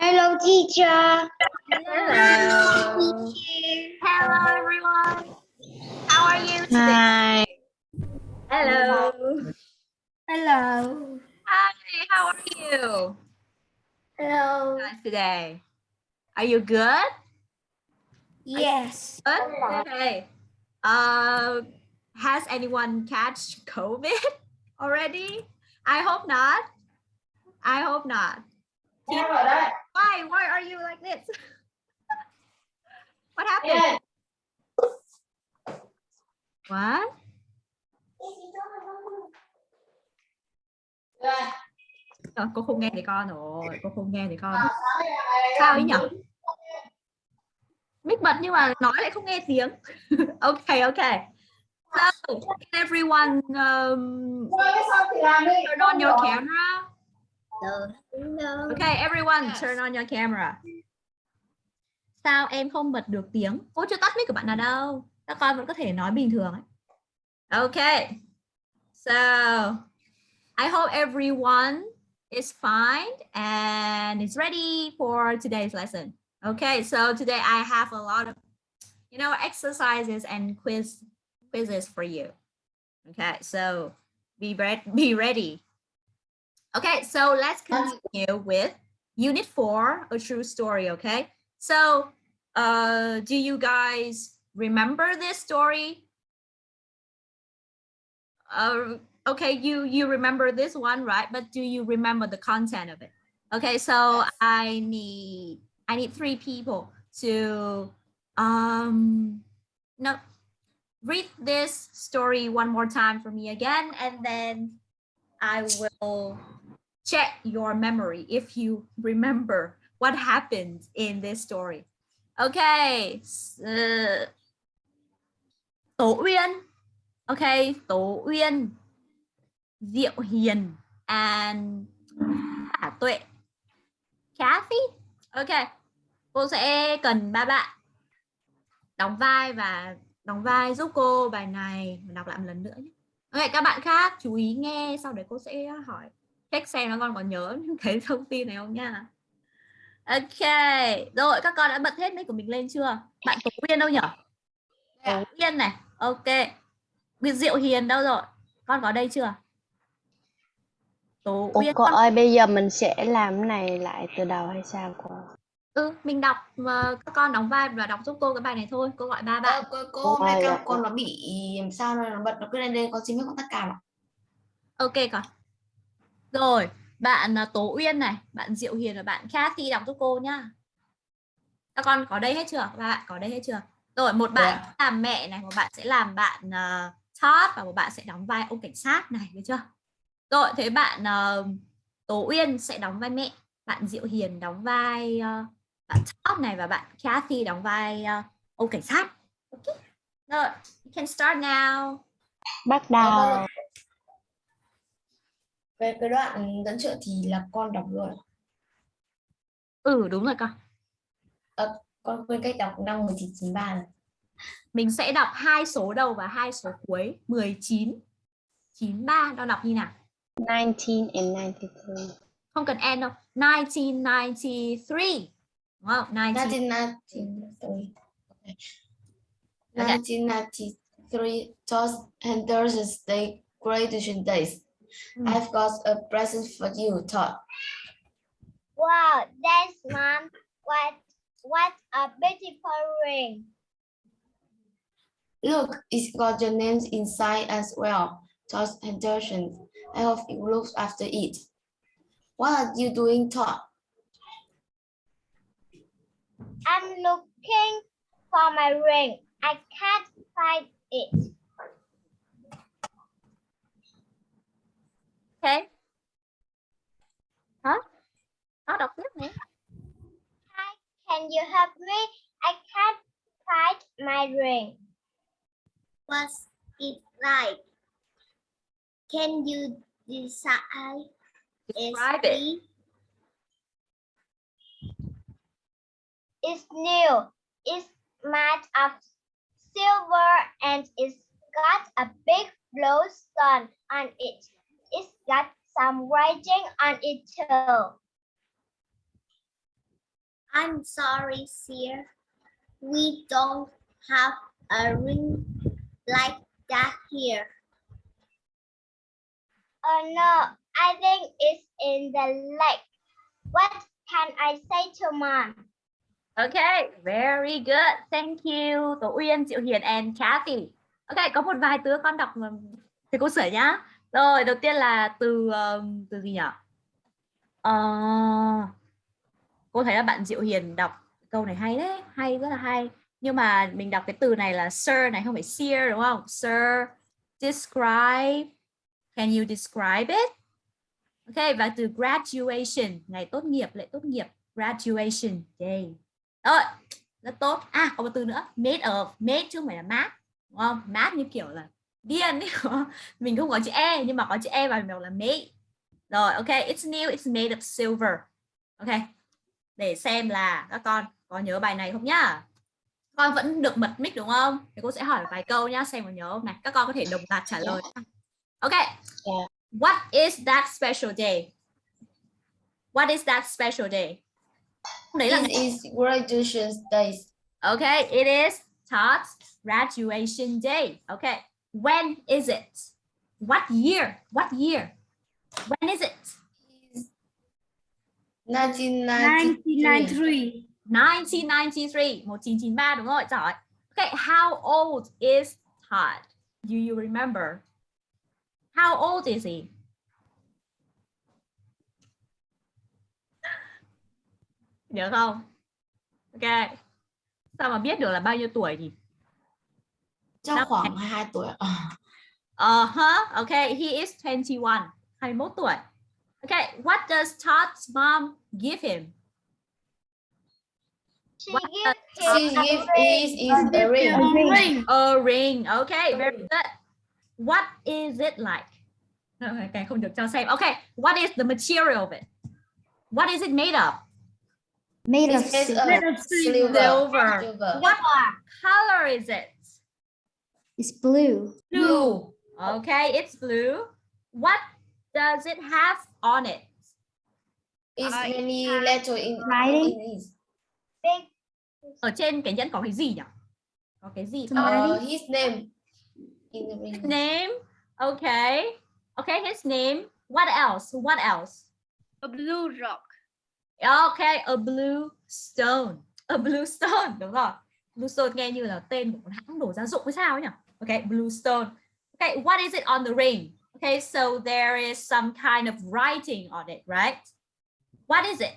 Hello, teacher. Hello. Hello everyone. How are you today? Hi. Hello. Hello. Hi, how are you Hello. guys today? Are you good? Yes. Good? Okay. Uh, has anyone catch COVID already? I hope not. I hope not. Why? Why are you like this? what happened? What? Ờ, cô không nghe thì con rồi, cô không nghe thì con. Sao ấy nhỉ? Mic bật nhưng mà nói lại không nghe tiếng. okay, okay. So, can everyone um, turn on your camera? Okay, everyone turn on your camera. Sao em không bật được tiếng? Cô chưa tắt mic của bạn nào đâu. Các con vẫn có thể nói bình thường ấy. Okay. So, I hope everyone is fine and is ready for today's lesson. Okay, so today I have a lot of, you know, exercises and quiz quizzes for you. Okay, so be ready. Be ready. Okay, so let's continue with Unit Four, a true story. Okay, so uh, do you guys remember this story? Uh, okay, you you remember this one, right? But do you remember the content of it? Okay, so I need I need three people to um no read this story one more time for me again, and then I will check your memory if you remember what happened in this story. Okay, uh, Tổ Uyên. Okay, Tổ Uyên, Diệu Hiền, and Hà Tuệ. Kathy. Okay, cô sẽ cần ba bạn đóng vai và đóng vai giúp cô bài này đọc lại một lần nữa nhé. Ok, các bạn khác chú ý nghe sau đấy cô sẽ hỏi check xem nó con còn nhớ những cái thông tin này không nha. Ok, rồi các con đã bật hết mic của mình lên chưa? Bạn Tổ Uyên đâu nhỉ? Tổ Uyên này, ok. Biệt Diệu Hiền đâu rồi? Con có đây chưa? Tổ Ủa Uyên cô con... ơi bây giờ mình sẽ làm cái này lại từ đầu hay sao cô? Ừ, mình đọc mà các con đóng vai và đọc giúp cô cái bài này thôi. Cô gọi ba bạn. Ờ, cô, cô hôm nay dạ. con nó bị làm sao nó nó bật nó cứ lên đây con xin phép con tắt cam ạ. Ok con. Rồi, bạn à, Tố Uyên này, bạn Diệu Hiền và bạn Kathy đọc giúp cô nhá. Các con có đây hết chưa? Bạn có đây hết chưa? Rồi, một bạn Dạ. làm mẹ này, một bạn sẽ làm bạn uh, Todd và một bạn sẽ đóng vai ông cảnh sát này, được chưa? Rồi, thế bạn uh, Tố Uyên sẽ đóng vai mẹ, bạn Diệu Hiền đóng vai uh, bạn Todd này và bạn Kathy đóng vai uh, ông cảnh sát. Ok. Rồi, you can start now. Bắt đầu. Về cái đoạn dẫn trợ thì là con đọc luôn. ạ. Ừ, đúng rồi con. Con quên cách đọc năm 1993 rồi. mình sẽ đọc hai số đầu và hai số cuối 19 93 đo đọc như nào 19 and 93. không cần n đâu 1993 đúng không 19 1993. Okay. Okay. 1993 Toss and Thursday Day graduation days. Ừ. I've got a present for you, Todd. Wow, thanks, Mom. What, what a beautiful ring. Look, it's got your names inside as well, Todd Henderson. I hope you look after it. What are you doing, Todd? I'm looking for my ring. I can't find it. Ok hả nó đọc tiếp này Hi, can you help me? I can't find my ring. What's it like? Can you decide? describe it It's new. It's made of silver and it's got a big blue stone on it. It's got some writing on it too. I'm sorry, sir. We don't have a ring like that here. Oh no, I think it's in the lake. What can I say to mom? Okay, very good. Thank you. Tổ Uyên, Diệu Hiền and Kathy. Ok, có một vài từ con đọc thầy cô sửa nhá. Rồi, đầu tiên là từ um, từ gì nhỉ? à, ờ, cô thấy là bạn Diệu Hiền đọc câu này hay đấy, hay rất là hay. Nhưng mà mình đọc cái từ này là sir này không phải seer đúng không? Sir, describe. Can you describe it? Ok, và từ graduation, ngày tốt nghiệp, lễ tốt nghiệp, graduation day. Rồi, rất tốt. À, có một từ nữa, made of, made chứ không phải là mát, đúng không? Mát như kiểu là điên? Mình không có chữ e nhưng mà có chữ e vào mình đọc là made. Rồi, ok, it's new, it's made of silver. Ok, để xem là các con có nhớ bài này không nhá? Con vẫn được bật mic đúng không? Thì cô sẽ hỏi vài câu nhá, xem có nhớ không này. Các con có thể đồng loạt trả lời. Ok. What is that special day? What is that special day? Đấy là This is graduation days. Okay, it is Todd's graduation day. Okay, when is it? What year? What year? When is it? 1993. 1993, 1993 đúng rồi, giỏi. Okay, how old is Todd? Do you remember? How old is he? Nhớ không? Ok. Sao mà biết được là bao nhiêu tuổi nhỉ? Năm khoảng 22 tuổi. Ờ. Uh-huh. Okay, he is 21. 21 tuổi. Okay, what does Todd's mom give him? She What gives She a gives ring. is is a ring. A ring. Okay, very good. What is it like? Okay, không được cho xem. Okay, what is the material of it? What is it made of? Made of silver. Silver. Silver. What color is it? It's blue. Blue. Okay, it's blue. What does it have on it? It's Uh, many letter in Writing. Ở trên cái nhẫn có cái gì nhỉ? Có cái gì? Uh, his name in the ring. name. Okay. Okay, his name. What else? What else? a blue rock. Okay, a blue stone. A blue stone, đúng rồi. Blue stone nghe như là tên của một hãng đồ gia dụng hay sao ấy nhỉ? Okay, blue stone. Okay, what is it on the ring? Okay, so there is some kind of writing on it, right? What is it?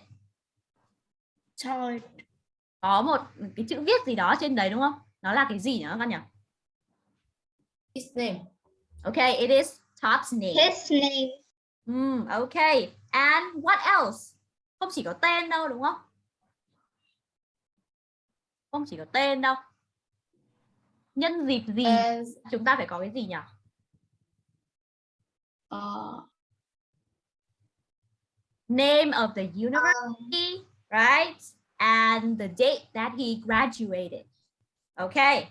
Có một cái chữ viết gì đó trên đấy đúng không? Nó là cái gì nhỉ các con nhỉ? His name. Okay, it is Todd's name. His name. Mm, okay. And what else? Không chỉ có tên đâu đúng không? Không chỉ có tên đâu. Nhân dịp gì And chúng ta phải có cái gì nhỉ? uh, Name of the um, university, right? And the date that he graduated. Okay.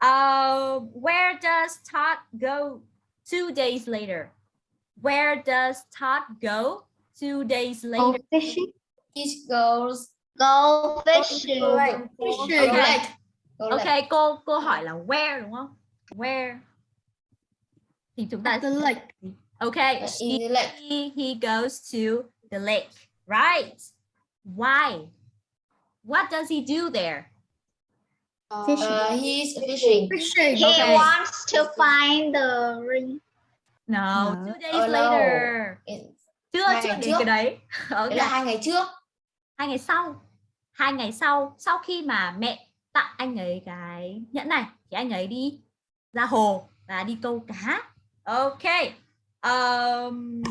Uh, where does Todd go two days later? Where does Todd go two days Go later? fishing. it goes Go fishing. go Okay. lake. Go lake. Ok, cô cô hỏi là where đúng không? Where? Thì chúng ta The lake. Okay, Uh, in the lake. he, he goes to the lake, right? Why? What does he do there? Fishing. Uh, he's fishing. Fishing. He Okay. wants to find the ring. No, No. two days Oh, no. later. Chưa Hai chưa đến cái đấy. Đấy Ok, là hai ngày trước. hai ngày sau. Hai ngày sau, sau khi mà mẹ tặng anh ấy cái nhẫn này thì anh ấy đi ra hồ và đi câu cá. Ok. Um,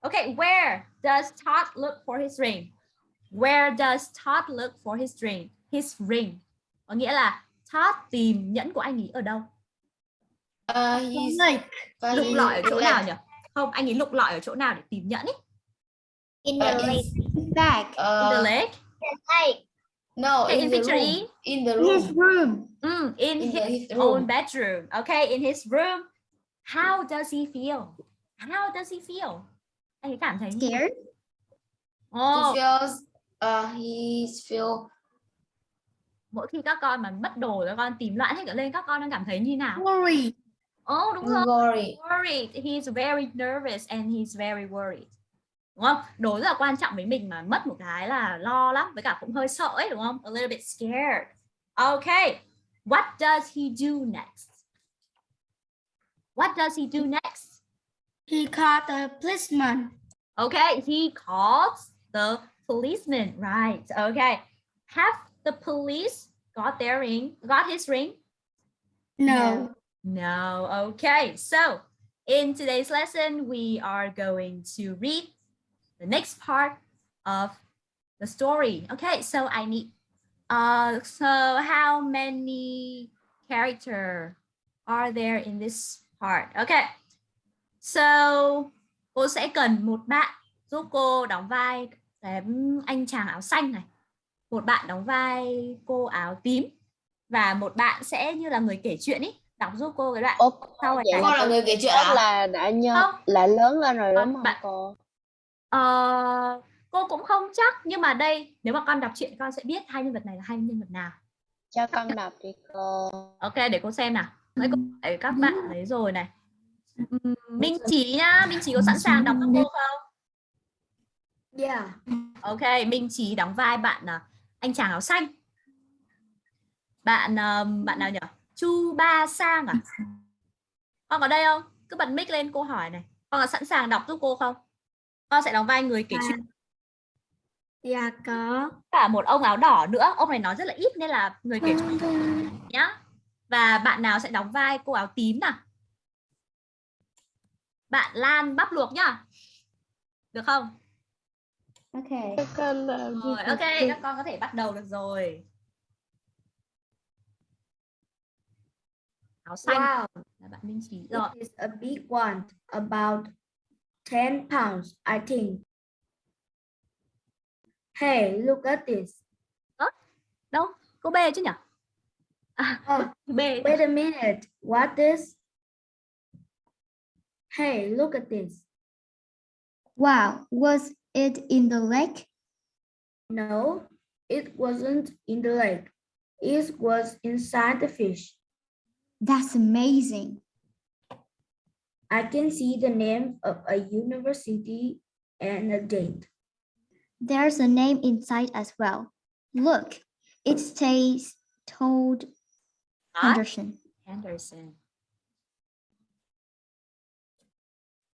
okay, where does Todd look for his ring? Where does Todd look for his ring? His ring. Có nghĩa là Todd tìm nhẫn của anh ấy ở đâu? Uh, he's và Lục lọi ở chỗ nào nhỉ? Không, anh ấy lục lọi ở chỗ nào để tìm nhẫn ấy? In Uh, the lake. in, Bag. In the uh, lake. Lake. No, Okay, in in the room. E. In the His room. room. Mm, in In his the, his own room. bedroom. Okay, in his room. How does he feel? How does he feel? Anh cảm thấy? Scared. He Oh, feels uh, he feel mỗi khi các con mà mất đồ các con tìm loạn hết cả lên các con đang cảm thấy như nào Worry. Ồ đúng rồi worried. worried he's very nervous and he's very worried đúng không đồ rất là quan trọng với mình mà mất một cái là lo lắm với cả cũng hơi sợ ấy đúng không a little bit scared okay what does he do next what does he do next He called the policeman. okay he calls the policeman right okay have the police got their ring got his ring No. No. Okay. So in today's lesson, we are going to read the next part of the story. Okay. So I need, uh, so how many character are there in this part? Okay. So cô sẽ cần một bạn giúp cô đóng vai cái anh chàng áo xanh này. Một bạn đóng vai cô áo tím và một bạn sẽ như là người kể chuyện ý đọc giúp cô cái đoạn Ủa, sau này Con là người kể chuyện à? là đã nhớ Không. là lớn lên rồi đúng không bạn- cô? Ờ, cô cũng không chắc nhưng mà đây nếu mà con đọc truyện con sẽ biết hai nhân vật này là hai nhân vật nào. Cho con đọc đi cô. ok để cô xem nào. Đấy, cô các bạn thấy rồi này. Ừm, Minh Trí nhá Minh Trí có sẵn sàng đọc với cô không? Yeah. ok Minh Trí đóng vai bạn à, anh chàng áo xanh. Bạn bạn nào nhỉ? Chu Ba Sang à? Con có đây không? Cứ bật mic lên cô hỏi này. Con có sẵn sàng đọc giúp cô không con sẽ đóng vai người kể chuyện. Dạ có. cả một ông áo đỏ nữa. Ông này nói rất là ít nên là người kể chuyện nhá. Và bạn nào sẽ đóng vai cô áo tím nào? Bạn Lan bắp luộc nhá. Được không? Con làm rồi ok các con có thể bắt đầu được rồi. Áo xanh. Wow. là bạn Minh Trí. Rồi. It is a big one, about 10 pounds, I think. Hey, look at this. đâu cô B chứ nhỉ à, Oh, B wait a minute. What this? Hey, look at this. Wow, was it in the lake? No, it wasn't in the lake. It was inside the fish. That's amazing. I can see the name of a university and a date. There's a name inside as well. Look, it says Toad Henderson. Henderson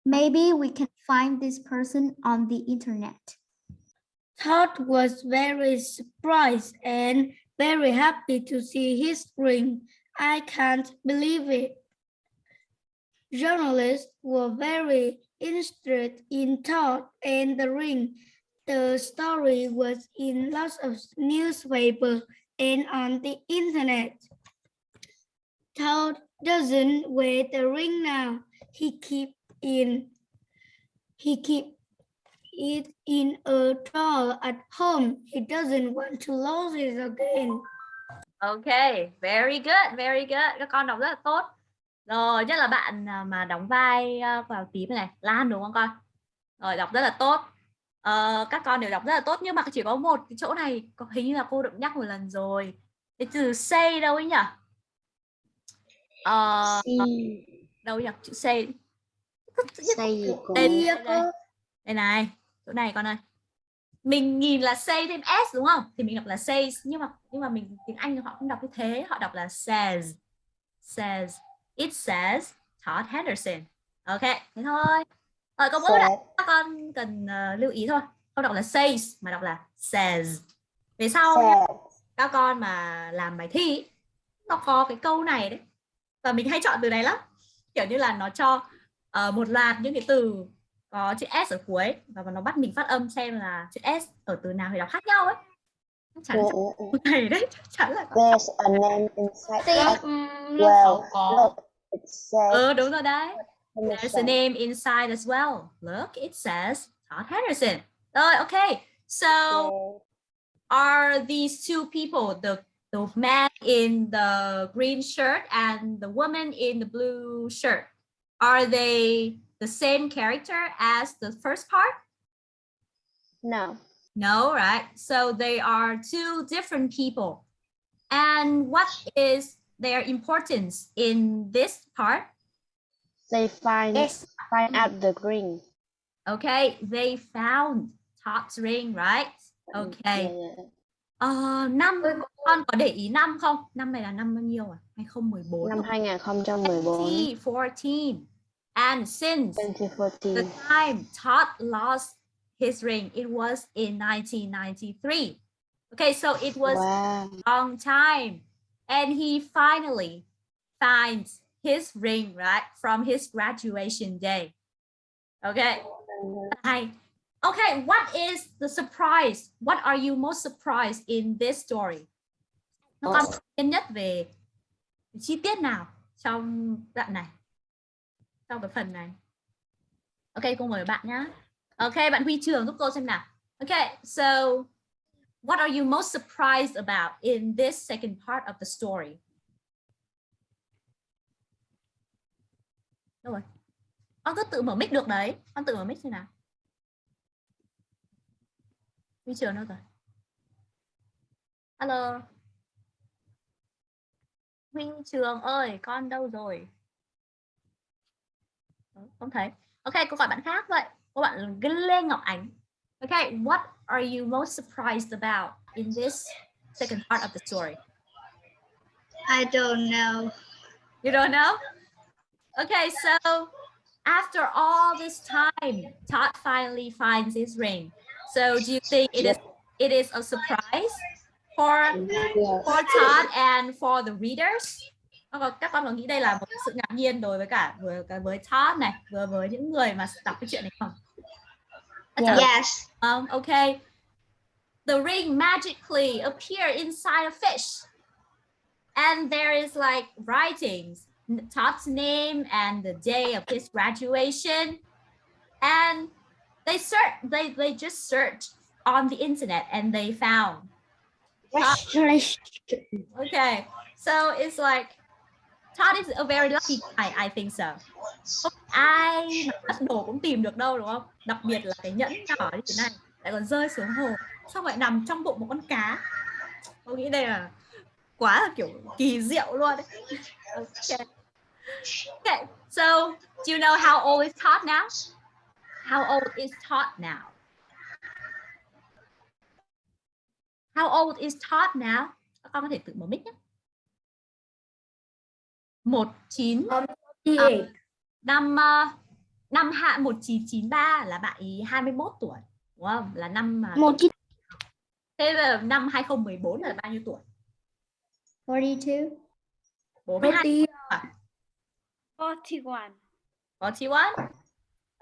Maybe we can find this person on the internet. Todd was very surprised and very happy to see his ring. I can't believe it. Journalists were very interested in Todd and the ring. The story was in lots of newspapers and on the internet. Todd doesn't wear the ring now. He keep in he keep it in a drawer at home. He doesn't want to lose it again. Ok, very good, very good. Con đọc rất là tốt. Rồi, nhất là bạn à, mà đóng vai à, vào tím này, Lan đúng không con? Rồi, đọc rất là tốt. Ờ, các con đều đọc rất là tốt nhưng mà chỉ có một cái chỗ này có hình như là cô đã nhắc một lần rồi. Cái từ say đâu ấy nhỉ? Ờ, đâu nhỉ? Chữ say. Đây, đây, đây. đây này, chỗ này con ơi. Mình nhìn là say thêm s đúng không? Thì mình đọc là says nhưng mà nhưng mà mình tiếng Anh họ không đọc như thế, họ đọc là says. Says. It says Todd Henderson. Ok, thế thôi. Rồi có mỗi Said. đoạn các con cần ờ, lưu ý thôi. Không đọc là says mà đọc là says. Về sau các con mà làm bài thi nó có cái câu này đấy và mình hay chọn từ này lắm kiểu như là nó cho ờ, một loạt những cái từ có chữ s ở cuối và nó bắt mình phát âm xem là chữ s ở từ nào thì đọc khác nhau ấy chắc chắn Ừ, là ừ, ừ. câu này đấy chắc chắn là There's a name inside. Lớp Well, có. look, it says ừ đúng rồi đấy There's a name inside as well. Look, it says Todd Henderson. Rồi, okay. So Yeah. are these two people, the the man in the green shirt and the woman in the blue shirt, are they the same character as the first part? No. No, right? So they are two different people. And what is their importance in this part? They find Yes. find out the ring. Okay, they found Todd's ring, right? Okay. Yeah, yeah. Ờ, năm con có để ý năm không? Năm này là năm bao nhiêu à? 2014. Năm 2014, 2014. And since the 2014. time Todd lost his ring, it was in 1993. Okay, so it was Wow. long time and he finally finds his ring right from his graduation day. Okay? Hay. okay what is the surprise? What are you most surprised in this story? Nó có tiên nhất về chi tiết nào trong đoạn này? Trong cái phần này. Ok cô mời bạn nhá. Ok bạn huy trường giúp cô xem nào. Okay so what are you most surprised about in this second part of the story? Đâu rồi? Con cứ tự mở mic được đấy. Con tự mở mic xem nào. Huy trường đâu rồi? Hello. Huy trường ơi, con đâu rồi? Không thấy. Ok, cô gọi bạn khác vậy. Cô bạn Lê Ngọc Ánh. Ok, what are you most surprised about in this second part of the story? I don't know. You don't know? Okay, so after all this time, Todd finally finds his ring. So do you think it is it is a surprise for for Todd and for the readers? Các con- Các con có nghĩ đây là một sự ngạc nhiên đối với cả cả với Todd này, vừa với những người mà đọc cái chuyện này không? Chắc chắn là Yes. Um, okay. The ring magically appeared inside a fish. And there is like writings, n- Todd's name and the day of his graduation. And they search they they just searched on the internet and they found. Okay. So it's like Todd is a very lucky guy, I think so. Không ai mà bắt đồ cũng tìm được đâu đúng không? Đặc biệt là cái nhẫn nhỏ như thế này lại còn rơi xuống hồ xong lại nằm trong bụng một con cá. Tôi nghĩ đây là quá là kiểu kỳ diệu luôn đấy. Okay. Okay. So, do you know how old is Todd now? How old is Todd now? How old is Todd now? Các con có thể tự mở mic nhé. một chín năm ờ, năm hạ 1993 là bạn ý 21 tuổi đúng không? Là năm mà Một chín thế là năm 2014 là bao nhiêu tuổi? 42. 42 41. 41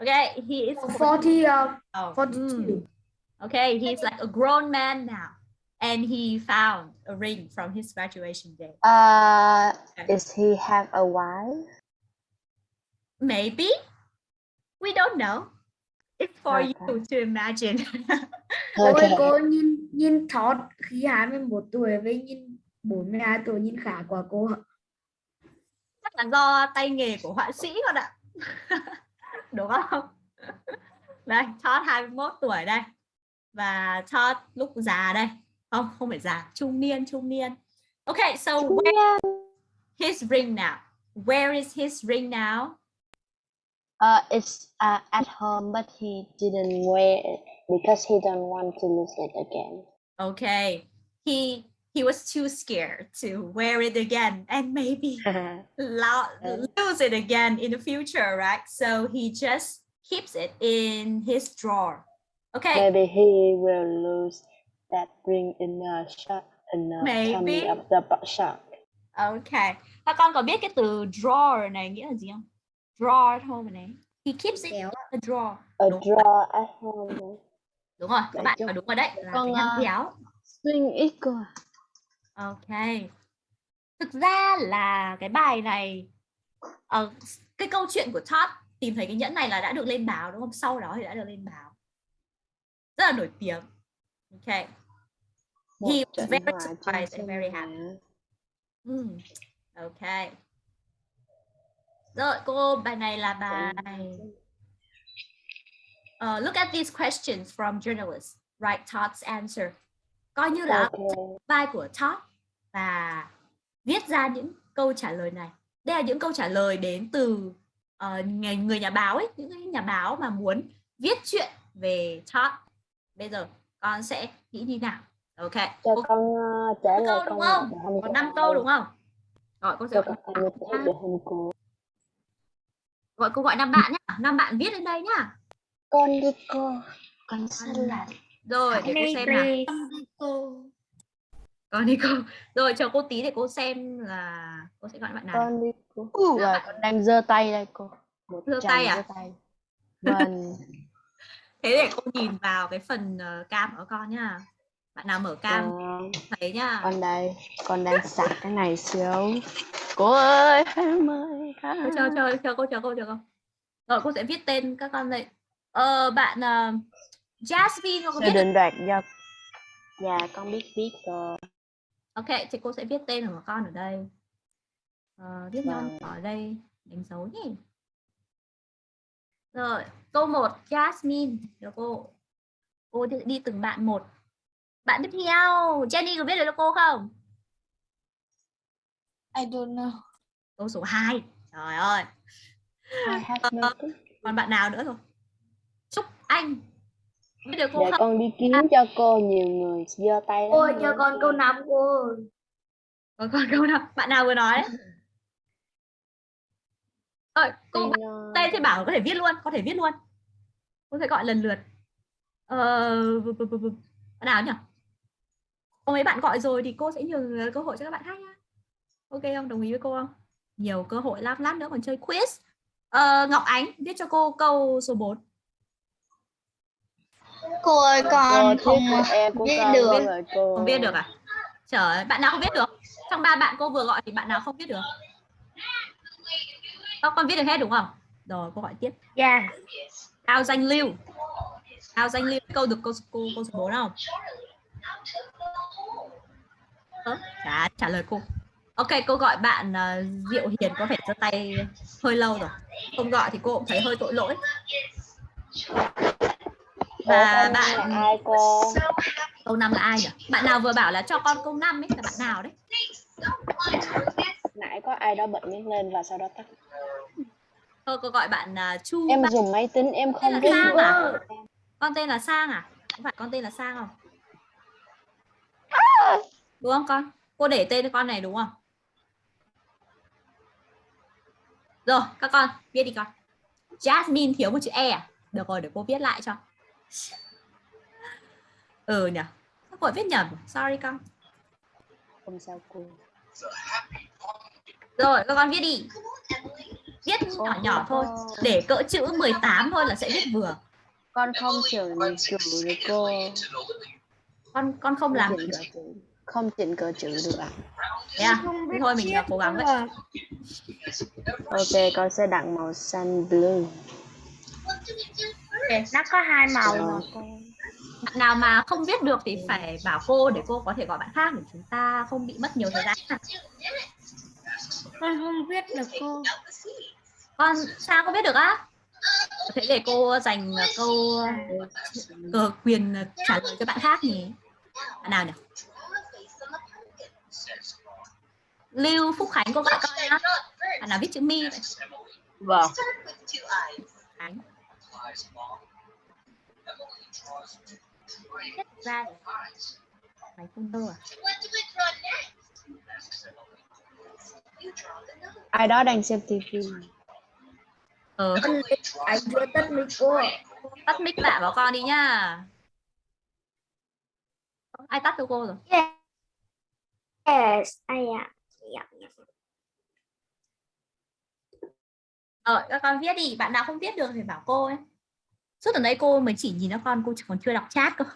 Okay, he is 40, uh, oh, 42. mm. Okay, he's like a grown man now and he found a ring from his graduation day. Uh, is he have a wife? Maybe. We don't know. It's for Okay. you to imagine. Okay. cô nhìn nhìn Todd khi 21 tuổi với nhìn 42 tuổi nhìn khá quá cô chắc là do tay nghề của họa sĩ con ạ. Đúng không? Đây Todd 21 tuổi đây. Và Todd lúc già đây. Không không phải già trung niên trung niên. Okay so where his ring now? Where is his ring now Uh, it's uh, at home, but he didn't wear it because he don't want to lose it again. okay he he was too scared to wear it again and maybe lo- lose it again in the future right so he just keeps it in his drawer okay Maybe he will lose that ring in a shark in a Maybe. tummy of the shark. Ok. Các con có biết cái từ drawer này nghĩa là gì không? Drawer thôi mà này. He keeps it in Kéo a drawer. A Đúng. draw at home. Đúng rồi, các Vậy bạn nói đúng rồi đấy. Là Con, cái ờ, kéo. Swing ít cơ. à? Ok. Thực ra là cái bài này ờ, cái câu chuyện của Todd tìm thấy cái nhẫn này là đã được lên báo đúng không? Sau đó thì đã được lên báo. Rất là nổi tiếng. Ok. Một He was very surprised and very happy. nhà. Hmm. Rồi cô bài này là bài Uh, look at these questions from journalists. write Todd's answer. Coi như là Ok. vai của Todd và viết ra những câu trả lời này. Đây là những câu trả lời đến từ ờ, người, người nhà báo ấy, những nhà báo mà muốn viết chuyện về Todd. Bây giờ con sẽ nghĩ như nào? Ok. Cho Cô con ờ, trả lời câu đúng không? có 5 ai- câu đúng không? Rồi cô sẽ Cho con ăn để để hình cô. Gọi cô gọi năm bạn nhá. Năm bạn viết lên đây nhá. Con đi cô. Con xanh lại. Rồi để cô xem nào. Cô. Còn đi cô. Rồi chờ cô tí để cô xem là cô sẽ gọi bạn nào. Con đi cô. Rồi con đang giơ tay đây cô. Một Giơ tay à? giơ tay. Vâng. Thế để cô nhìn vào cái phần ờ, cam của con nhá. Bạn nào mở cam Ờ, thấy nhá. con đây. Con đang sạc cái này xíu. Cô ơi em ơi. Cô chờ chờ chờ cô chờ cô chờ cô. Rồi cô sẽ viết tên các con đây. Ờ bạn ờ, Jasmine con có biết định đoạt do Dạ con biết biết rồi. Ok, thì cô sẽ viết tên của con ở đây. Ờ, viết Vâng. ở đây, đánh dấu nhé. Rồi, câu 1, Jasmine. Được cô. Cô đi từng bạn một. Bạn tiếp theo, Jenny có biết được cô không? I don't know. Câu số 2. Trời ơi, I have nothing. còn bạn nào nữa rồi? Trúc Anh. Biết được cô Để không? con đi kiếm cho cô nhiều người giơ tay Cô cho con câu năm cô. Còn còn câu nào? Bạn nào vừa nói đấy? Rồi, cô Tên, bạn ờ, tên thì bảo có thể viết luôn, có thể viết luôn. Cô sẽ gọi lần lượt. Ờ, bạn nào nhỉ? Có mấy bạn gọi rồi thì cô sẽ nhường cơ hội cho các bạn khác nhá. Ok không? Đồng ý với cô không? Nhiều cơ hội lát lát nữa còn chơi quiz. Ờ, Ngọc Ánh viết cho cô câu số 4. Cô ơi cô con thiết không em viết được. rồi cô. Không viết được à? Trời ơi, bạn nào không viết được? Trong ba bạn cô vừa gọi thì bạn nào không viết được? Các con viết được hết đúng không? Rồi, cô gọi tiếp. Dạ. Ao danh lưu. Ao danh lưu câu được cô cô cô số 4 không? Ơ, trả trả lời cô. Ok, cô gọi bạn ờ, Diệu Hiền có vẻ giơ tay hơi lâu rồi. Không gọi thì cô cũng thấy hơi tội lỗi. Và bạn ai cô? câu 5 là ai nhỉ? Bạn nào vừa bảo là cho con câu 5 ấy là bạn nào đấy? Nãy có ai đó bật mic lên và sau đó tắt. Thôi cô gọi bạn uh, Chu Em Ba- dùng máy tính em không biết. Sang à? Con tên là Sang à? Không phải con tên là Sang không? Đúng không con? Cô để tên cho con này đúng không? Rồi, các con viết đi con. Jasmine thiếu một chữ E à? Được rồi, để cô viết lại cho. Ừ nhỉ. Các cô viết nhầm. Sorry con. Không sao cô. Rồi, các con viết đi. Viết nhỏ nhỏ thôi. Để cỡ chữ 18 thôi là sẽ viết vừa. Con không chữ được cô. Con con không làm chữ. Không chỉnh cỡ chữ được ạ. À? Thế thôi mình cố gắng vậy. Ok, con sẽ đặt màu xanh blue. Nó có hai màu Rồi. mà cô. Bạn nào mà không viết được thì phải bảo cô để cô có thể gọi bạn khác để chúng ta không bị mất nhiều thời gian. Con không viết được cô. Con sao có biết được á? Thế để cô dành câu ờ, quyền trả lời cho bạn khác nhỉ? Bạn nào nhỉ? Lưu Phúc Khánh cô gọi con nhá. Bạn nào viết chữ mi vậy? Vâng. Khánh. Ra Khánh không đâu à? Ai đó đang xem tivi. Ờ, Anh chưa tất mình cô. tắt mic lại bảo con đi nhá. Ai tắt cho cô rồi? Yes, I am. Yeah. Ờ, các con viết đi, bạn nào không viết được thì bảo cô ấy. Suốt tuần đấy cô mới chỉ nhìn cho con, cô còn chưa đọc chat cơ.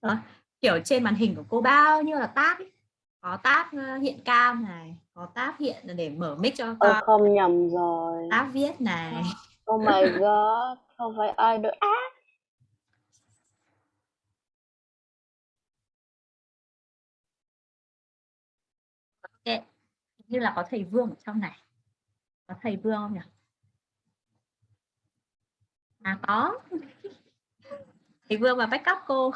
Ờ, kiểu trên màn hình của cô bao nhiêu là tab ấy. Có tab ờ, hiện cam này, có tab hiện để mở mic cho con, không nhầm rồi. tab viết này. Oh my god. Không phải ai được. À, Như là có thầy Vương ở trong này. Có thầy Vương không nhỉ? À có. thầy Vương và backup cô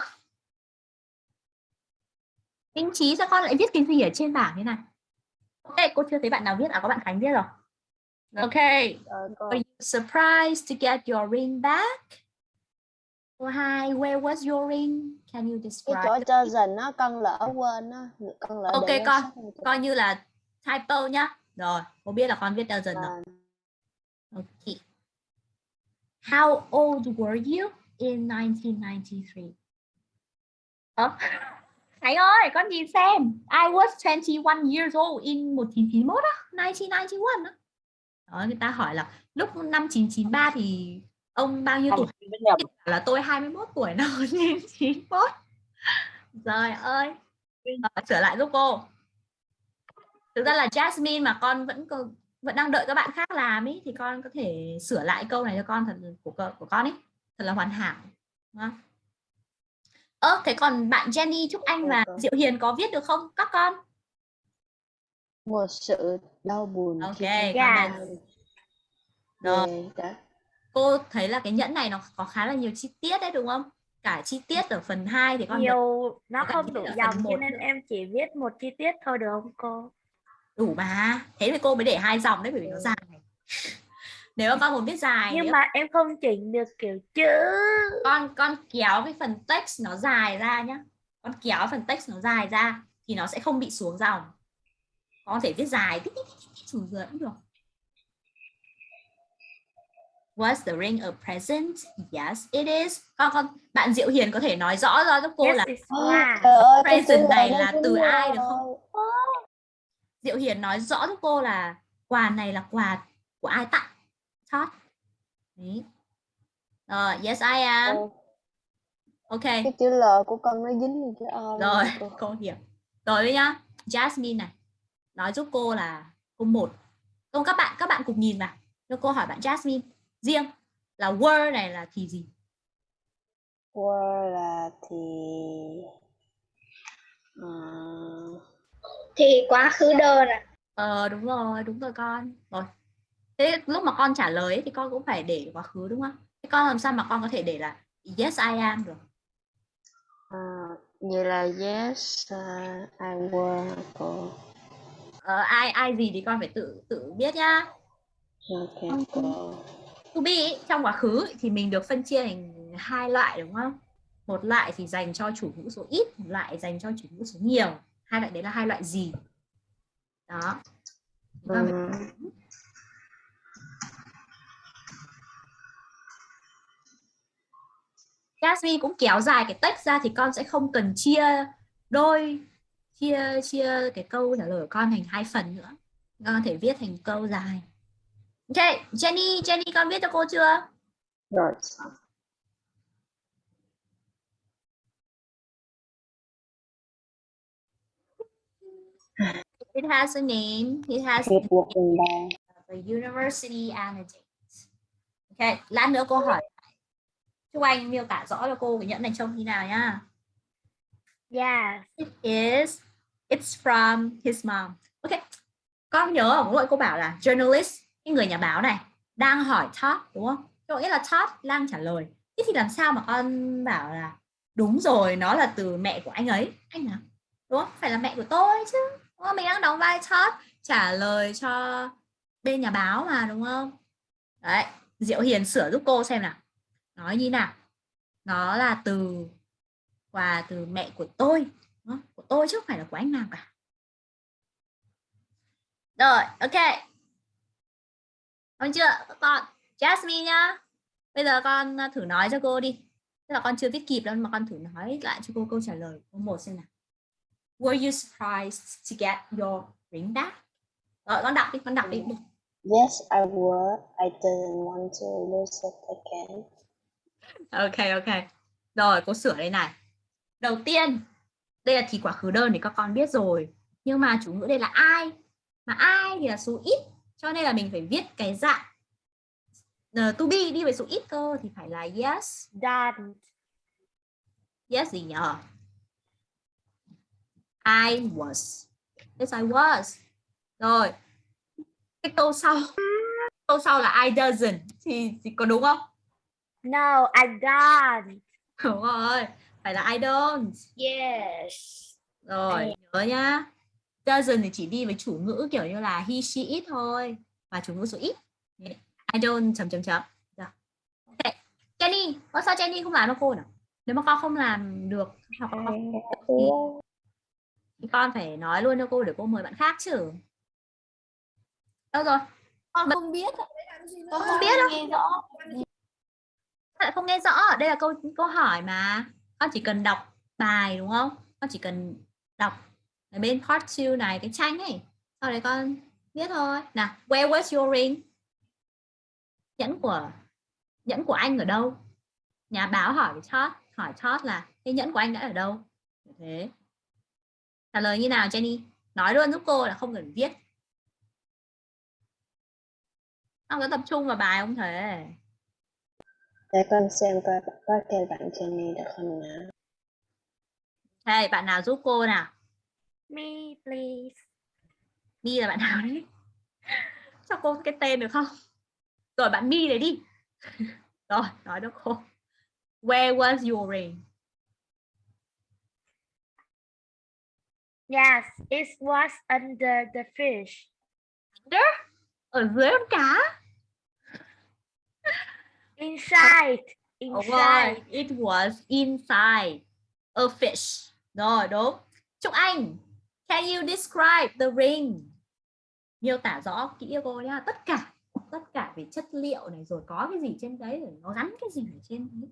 Minh Trí sao con lại viết cái gì ở trên bảng thế này Ok cô chưa thấy bạn nào viết à có bạn Khánh viết rồi Ok cô. Are you surprised to get your ring back? Câu hai, where was your ring? Can you Cái describe? chỗ chosen á con lỡ quên á, con lỡ Ok, con-. Coi như là typo nhá. Rồi, cô biết là con viết doesn't rồi. À, Ok. How old were you in 1993? Ờ, Khánh ơi, con nhìn xem. I was 21 years old in 1991 á, 1991 á. Đó, người ta hỏi là lúc năm 1993 thì ông bao nhiêu tuổi? Là tôi 21 tuổi năm 1991. Trời ơi. Ờ, trở lại giúp cô. Thực ra là Jasmine mà con vẫn còn vẫn đang đợi các bạn khác làm ý thì con có thể sửa lại câu này cho con thật của của con ấy thật là hoàn hảo đúng không? ơ thế còn bạn Jenny Trúc Anh và. Diệu Hiền có viết được không các con một sự đau buồn Ok, Rồi. đã cô thấy là cái nhẫn này nó có khá là nhiều chi tiết đấy đúng không cả chi tiết ở phần 2 thì con đợi nhiều nó không đủ dòng cho nên nữa. em chỉ viết một chi tiết thôi được không cô đủ mà. Thế thì cô mới để hai dòng đấy bởi vì nó dài. Nếu mà con muốn viết dài nhưng nếu mà em không chỉnh được kiểu chữ. Con con kéo cái phần text nó dài ra nhá. Con kéo phần text nó dài ra thì nó sẽ không bị xuống dòng. Con có thể viết dài tích tích tích tích xuống dưới cũng được. Was the ring a present? Yes, it is. Con con bạn Diệu Hiền có thể nói rõ ra giúp cô yes là present này là từ ai được không? Diệu Hiền nói rõ giúp cô là quà này là quà của ai tặng. Đấy. Rồi, yes I am. Cô, Ok. cái chữ L của con nó dính vô chữ O luôn rồi cô. cô hiểu rồi nhá Jasmine này nói giúp cô là câu một câu các bạn các bạn cùng nhìn vào cho cô hỏi bạn Jasmine riêng là word này là thì gì Word là thì ờ, Thì quá khứ đơn à. ờ đúng rồi đúng rồi con rồi thế lúc mà con trả lời ấy, thì con cũng phải để quá khứ đúng không thế con làm sao mà con có thể để là yes I am được ờ, vậy là yes uh, I were cô. ờ, ai ai gì thì con phải tự tự biết nhá Ok cô. to be trong quá khứ thì mình được phân chia thành hai loại đúng không? Một loại thì dành cho chủ ngữ số ít, một loại dành cho chủ ngữ số nhiều. Hai loại đấy là hai loại gì? Đó. Chúng ta phải- Ừ. Jasmine cũng kéo dài cái text ra thì con sẽ không cần chia đôi chia chia cái câu trả lời của con thành hai phần nữa. Con có thể viết thành câu dài. Ok, Jenny, Jenny con viết cho cô chưa? Rồi It has a name. It has phần ba. the university and a date. Ok, lát nữa cô hỏi. Chúc anh miêu tả rõ cho cô cái nhẫn này trông như nào nhá. yes It is, it's from his mom. Ok, con nhớ ở mỗi cô bảo là journalist, cái người nhà báo này đang hỏi Todd đúng không? Có nghĩa là Todd đang trả lời. Thế thì làm sao mà con bảo là đúng rồi, nó là từ mẹ của anh ấy, anh nào? Đúng không? Phải là mẹ của tôi chứ. Không? Mình đang đóng vai chót trả lời cho bên nhà báo mà đúng không? Đấy, Diệu Hiền sửa giúp cô xem nào. Nói như nào? Nó là từ quà từ mẹ của tôi Đúng không? của tôi chứ không phải là của anh nào cả rồi ok còn chưa các con Jasmine nhá bây giờ con à, thử nói cho cô đi tức là con chưa viết kịp đâu mà con thử nói lại cho cô câu trả lời câu một xem nào Were you surprised to get your ring back? Rồi con đọc đi con đọc đi. Yes, I were. I didn't want to lose it again. ok ok. Rồi cô sửa đây này. Đầu tiên đây là thì quá khứ đơn thì các con biết rồi. Nhưng mà chủ ngữ đây là ai mà ai thì là số ít. Cho nên là mình phải viết cái dạng uh, to be đi với số ít cơ. Thì phải là yes done yes gì nhở I was. Yes I was. Rồi. Cái câu sau. Câu sau là I doesn't. Thì, thì có đúng không? No I done đúng rồi. Phải là I don't. Yes. rồi nhớ nhá. Doesn't thì chỉ đi với chủ ngữ kiểu như là he she it thôi. Và chủ ngữ số ít. I don't chấm chấm chấm. Được. ok. Jenny có sao Jenny không làm cho cô nào nếu mà con không làm được hoặc con, con phải nói luôn cho cô để cô mời bạn khác chứ. Đâu rồi? Con Bật- không biết. con không biết đâu. Nghe rõ. lại không nghe rõ. Đây là câu câu hỏi mà. Con chỉ cần đọc bài đúng không? Con chỉ cần đọc ở bên part 2 này cái tranh ấy. Sau đấy con biết thôi. Nào where was your ring? Nhẫn của nhẫn của anh ở đâu? Nhà báo hỏi với Todd hỏi Todd là cái nhẫn của anh đã ở đâu? Thế trả lời như nào Jenny nói luôn giúp cô là không cần viết con có tập trung vào bài không thể Để con xem coi có kêu bạn Jenny được không nào. Đây, bạn nào giúp cô nào? Me, please. Mi là bạn nào đấy? Cho cô cái tên được không? Rồi bạn Mi đấy đi. Rồi, nói cho cô. Where was your ring? Yes, it was under the fish. Ở dưới con cá. Inside. Inside. rồi, it was inside a fish. Rồi, đúng. Trúc Anh, can you describe the ring? Miêu tả rõ kỹ cô nhá. Tất cả, tất cả về chất liệu này rồi có cái gì trên đấy rồi nó gắn cái gì ở trên đấy.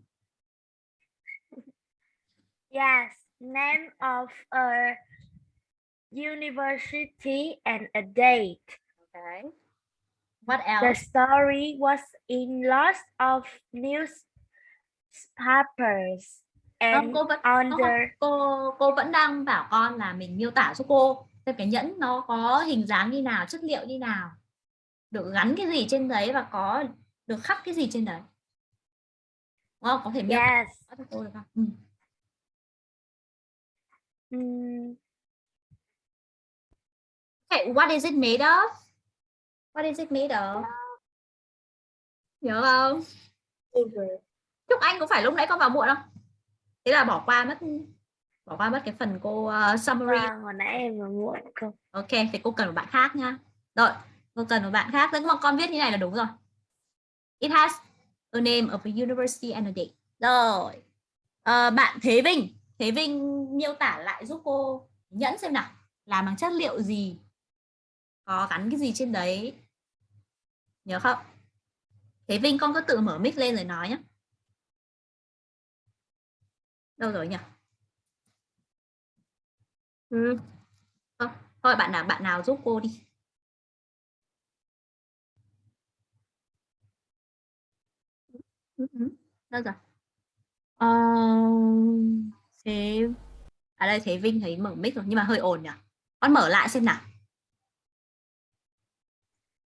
Yes, name of a university and a date. Okay. What The else? story was in lots of newspapers Không, and cô vẫn under cô cô vẫn đang bảo con là mình miêu tả cho cô xem cái nhẫn nó có hình dáng như nào chất liệu như nào được gắn cái gì trên đấy và có được khắc cái gì trên đấy Đúng không? có thể miêu tả yes. cho cô được không ừ. Mm, okay, what is it made of what is it made of nhớ không Chúc Anh có phải lúc nãy con vào muộn không thế là bỏ qua mất bỏ qua mất cái phần cô uh, summary vâng, hồi nãy em vừa muộn không? Ok, thì cô cần một bạn khác nha. Rồi, cô cần một bạn khác. Nhưng mà con viết như này là đúng rồi. It has a name of a university and a date. Rồi. Ờ, bạn Thế Vinh. Thế Vinh miêu tả lại giúp cô nhẫn xem nào. Làm bằng chất liệu gì? Có gắn cái gì trên đấy? Nhớ không? Thế Vinh con có tự mở mic lên rồi nói nhé. Đâu rồi nhỉ? Ừ. Thôi bạn nào bạn nào giúp cô đi. Ừ, ừ. Đâu rồi? Ờ, thế à đây thế Vinh thấy mở mic rồi nhưng mà hơi ồn nhỉ. Con mở lại xem nào.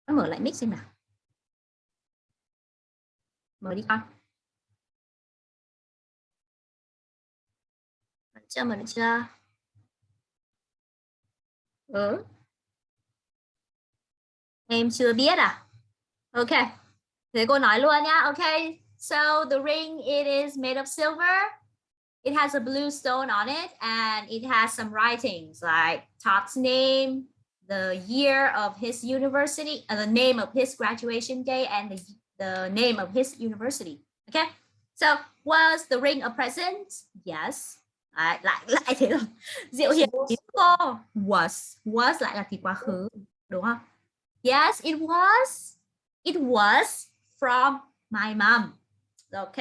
Mở lại mic xem nào. Mở đi con. Mở chưa mở được chưa? Ừ. Em chưa biết à? Ok. Thế cô nói luôn nhá. Ok. So the ring it is made of silver. It has a blue stone on it and it has some writings like Todd's name, the year of his university, uh, the name of his graduation day and the, the name of his university. Okay. So was the ring a present? Yes. Đấy, lại lại thế rồi diệu hiền cô was was lại là thì quá khứ đúng không yes it was it was from my mom ok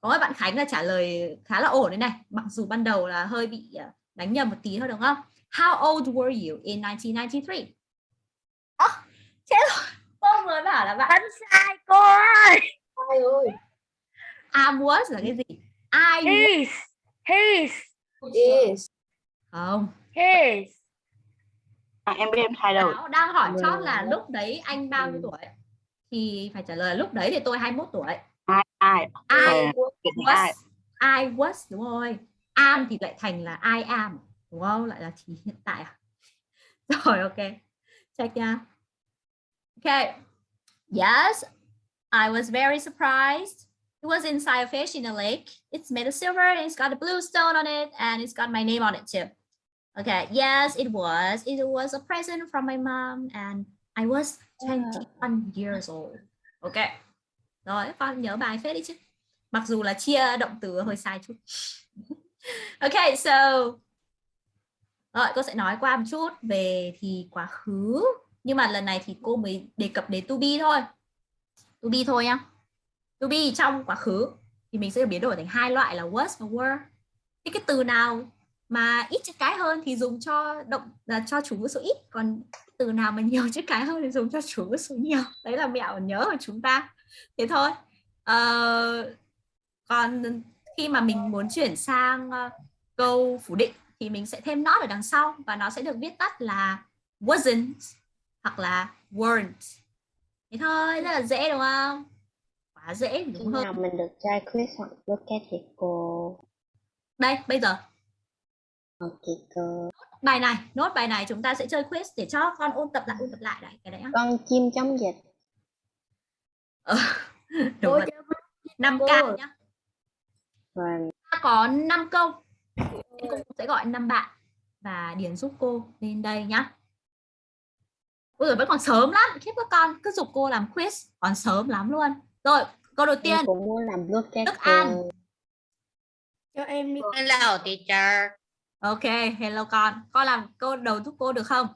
có bạn Khánh là trả lời khá là ổn đấy này mặc dù ban đầu là hơi bị ờ, đánh nhầm một tí thôi đúng không how old were you in 1993 à, chết rồi cô mới bảo là bạn Vẫn sai cô ơi. ai ơi I was là cái gì I His. His. Is. không His. À, em biết em thay. Báo đang hỏi chót là lúc đấy anh bao nhiêu tuổi thì phải trả lời lúc đấy thì tôi 21 tuổi Ai ai? I Ờ, was I was đúng rồi am thì lại thành là I am đúng không lại là chỉ hiện tại à rồi ok check nha ok yes I was very surprised It was inside a fish in a lake. It's made of silver and it's got a blue stone on it and it's got my name on it too. Okay, yes, it was. It was a present from my mom and I was 21 years old. Ok. Rồi, con nhớ bài phết đi chứ. Mặc dù là chia động từ hơi sai chút. ok, so rồi cô sẽ nói qua một chút về thì quá khứ. Nhưng mà lần này thì cô mới đề cập đến to be thôi. To be thôi nhá. To be trong quá khứ thì mình sẽ biến đổi thành hai loại là was và were. Thì cái từ nào mà ít chữ cái hơn thì dùng cho động là cho chủ ngữ số ít, còn từ nào mà nhiều chữ cái hơn thì dùng cho chủ ngữ số nhiều. Đấy là mẹo nhớ của chúng ta. Thế thôi. Ờ, còn khi mà mình muốn chuyển sang uh, câu phủ định thì mình sẽ thêm not ở đằng sau và nó sẽ được viết tắt là wasn't hoặc là weren't. Thế thôi, rất là dễ đúng không? Quá dễ Khi đúng hơn. nào mình được trai quiz hoặc look at thì cô Đây, bây giờ Ok cô bài này, nốt bài này chúng ta sẽ chơi quiz để cho con ôn tập lại, ôn tập lại đấy, cái đấy. Con chim chống dịch Ờ, đúng rồi. cho con 5 cô. k nhá. và Ta có 5 câu. Cô sẽ gọi 5 bạn và điền giúp cô lên đây nhá. Ôi giời, vẫn còn sớm lắm, khiếp các con cứ dục cô làm quiz, còn sớm lắm luôn. Rồi, câu đầu tiên, cũng muốn làm at Đức An. cho em đi Hello, teacher. ok, hello con. Con làm câu đầu giúp cô được không?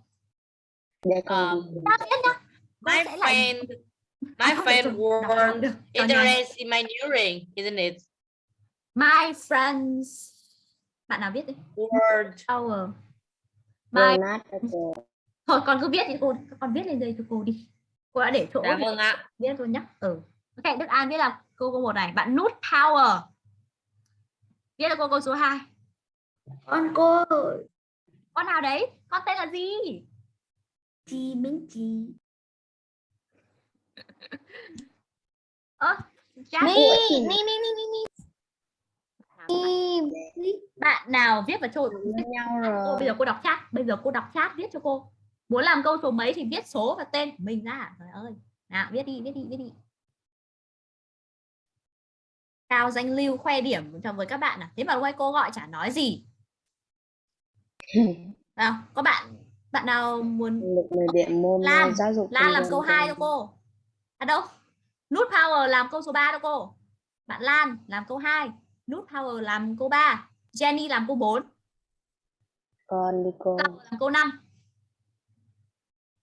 để con Um, biết nhá. Con My friend, my friend were interested in my earring, isn't it? My friends. Bạn nào viết đi? Word. Our. My thôi con cứ viết đi cô con viết lên đây cho cô đi cô đã để chỗ Dạ vâng ạ. viết rồi nhá ừ ok Đức An viết là câu câu một này bạn nút power viết là cô câu số 2 con cô con nào đấy con tên là gì chị Minh chị ơ me, me, me, me. Me. Bạn? nào viết vào chỗ với nhau cô rồi bây giờ cô đọc chat bây giờ cô đọc chat viết cho cô. Muốn làm câu số mấy thì viết số và tên của mình ra. Trời ơi. Nào viết đi viết đi viết đi. Cao danh lưu khoe điểm cho với các bạn à thế mà quay cô gọi chả nói gì. Nào có bạn bạn nào muốn được 10 điểm môn Lan, uh, giáo dục Lan làm câu cho 2 em. cho cô. À đâu? Nút power làm câu số 3 cho cô. Bạn Lan làm câu 2 nút power làm câu 3 Jenny làm câu 4 con đi cô Power làm câu 5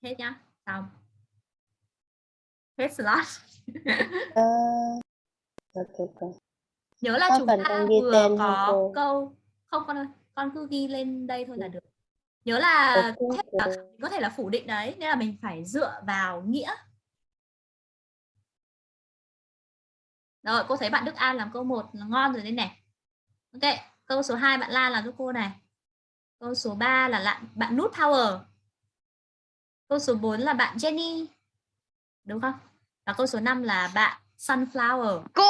hết nhá xong. Hết slot. Ờ, ok cô nhớ là Có chúng ta con ghi vừa có cô? câu không con ơi con cứ ghi lên đây thôi là được. Nhớ là Ok, có thể là, cô. có thể là phủ định đấy nên là mình phải dựa vào nghĩa rồi cô thấy bạn Đức An làm câu 1 là ngon rồi đấy này ok câu số 2 bạn Lan làm cho cô này câu số 3 là bạn bạn nút power câu số 4 là bạn Jenny đúng không và câu số 5 là bạn sunflower Cô.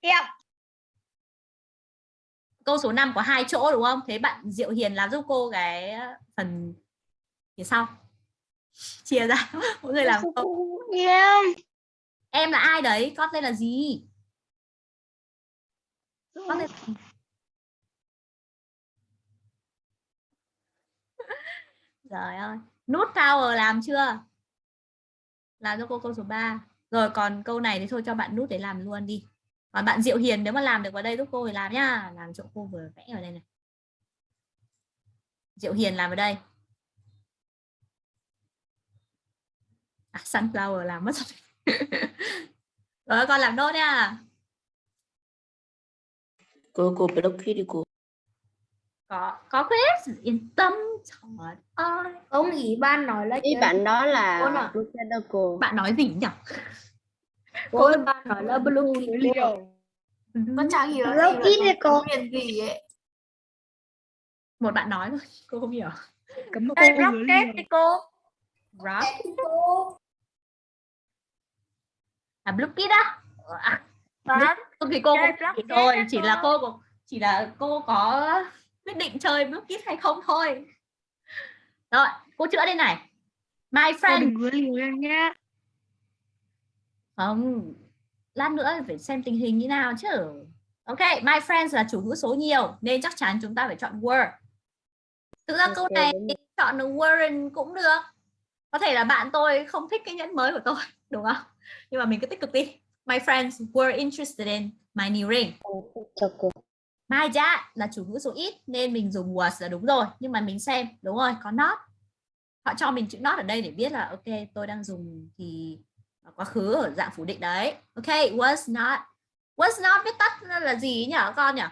Yep. câu số 5 có hai chỗ đúng không? Thế bạn Diệu Hiền làm giúp cô cái phần phía sau. Chia ra, mỗi người làm câu. Yeah. Em là ai đấy? Con tên là gì? Là gì? Trời ơi, nút power làm chưa? Làm cho cô câu số 3. Rồi còn câu này thì thôi cho bạn nút để làm luôn đi. Còn bạn Diệu Hiền nếu mà làm được vào đây giúp cô thì làm nhá. Làm chỗ cô vừa vẽ ở đây này. Diệu Hiền làm ở đây. À, sunflower làm mất rồi. rồi con làm nốt nha. Cô cô block đi cô. Có có quiz yên tâm. Trời ơi. ông ủy ban nói là ý chơi- bạn đó là Cô cô Bạn nói gì nhỉ? cô ủy ban nói là blue con chẳng hiểu đấy cô. miền gì ấy Một bạn nói thôi, cô không hiểu. Cấm cô rocket đi cô. Rock. À blue kid á? À, Đó, Không thì cô cũng rồi chỉ là cô. có chỉ là cô có quyết định chơi block hay không thôi rồi cô chữa đây này my friend đừng có liều em nhá. không lát nữa phải xem tình hình như nào chứ. Ok, my friends là chủ ngữ số nhiều nên chắc chắn chúng ta phải chọn were. Thực ra câu Ok, này chọn weren't cũng được. Có thể là bạn tôi không thích cái nhẫn mới của tôi, đúng không? Nhưng mà mình cứ tích cực đi. My friends were interested in my new ring. My dad là chủ ngữ số ít nên mình dùng was là đúng rồi. Nhưng mà mình xem, đúng rồi, có not. Họ cho mình chữ not ở đây để biết là ok, tôi đang dùng thì quá khứ ở dạng phủ định đấy. Ok, was not. Was not viết tắt là gì nhỉ con nhỉ?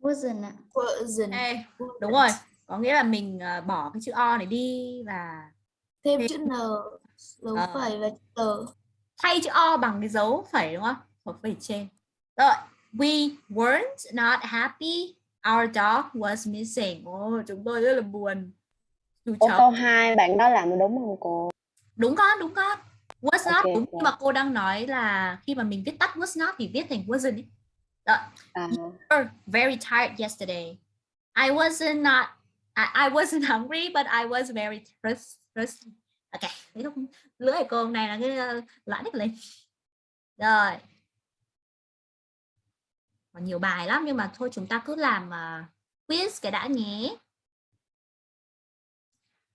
Wasn't ạ. Wasn't. Ê, đúng rồi. Có nghĩa là mình ờ, bỏ cái chữ o này đi và Thêm chữ N, dấu Ờ. phẩy và chữ tờ. Thay chữ o bằng cái dấu phẩy đúng không? Hoặc phẩy trên. Rồi, we weren't not happy. Our dog was missing. Ồ, chúng tôi rất là buồn. Chú Ô, câu 2 bạn đó làm đúng không cô? đúng con đúng con was not Ok, đúng ok. nhưng mà cô đang nói là khi mà mình viết tắt was not thì viết thành wasn't ấy. Rồi, À, were very tired yesterday I wasn't not I, I wasn't hungry but I was very thirsty. Ok lưỡi của cô nay là cái lãng hết lên rồi còn nhiều bài lắm nhưng mà thôi chúng ta cứ làm uh, quiz cái đã nhé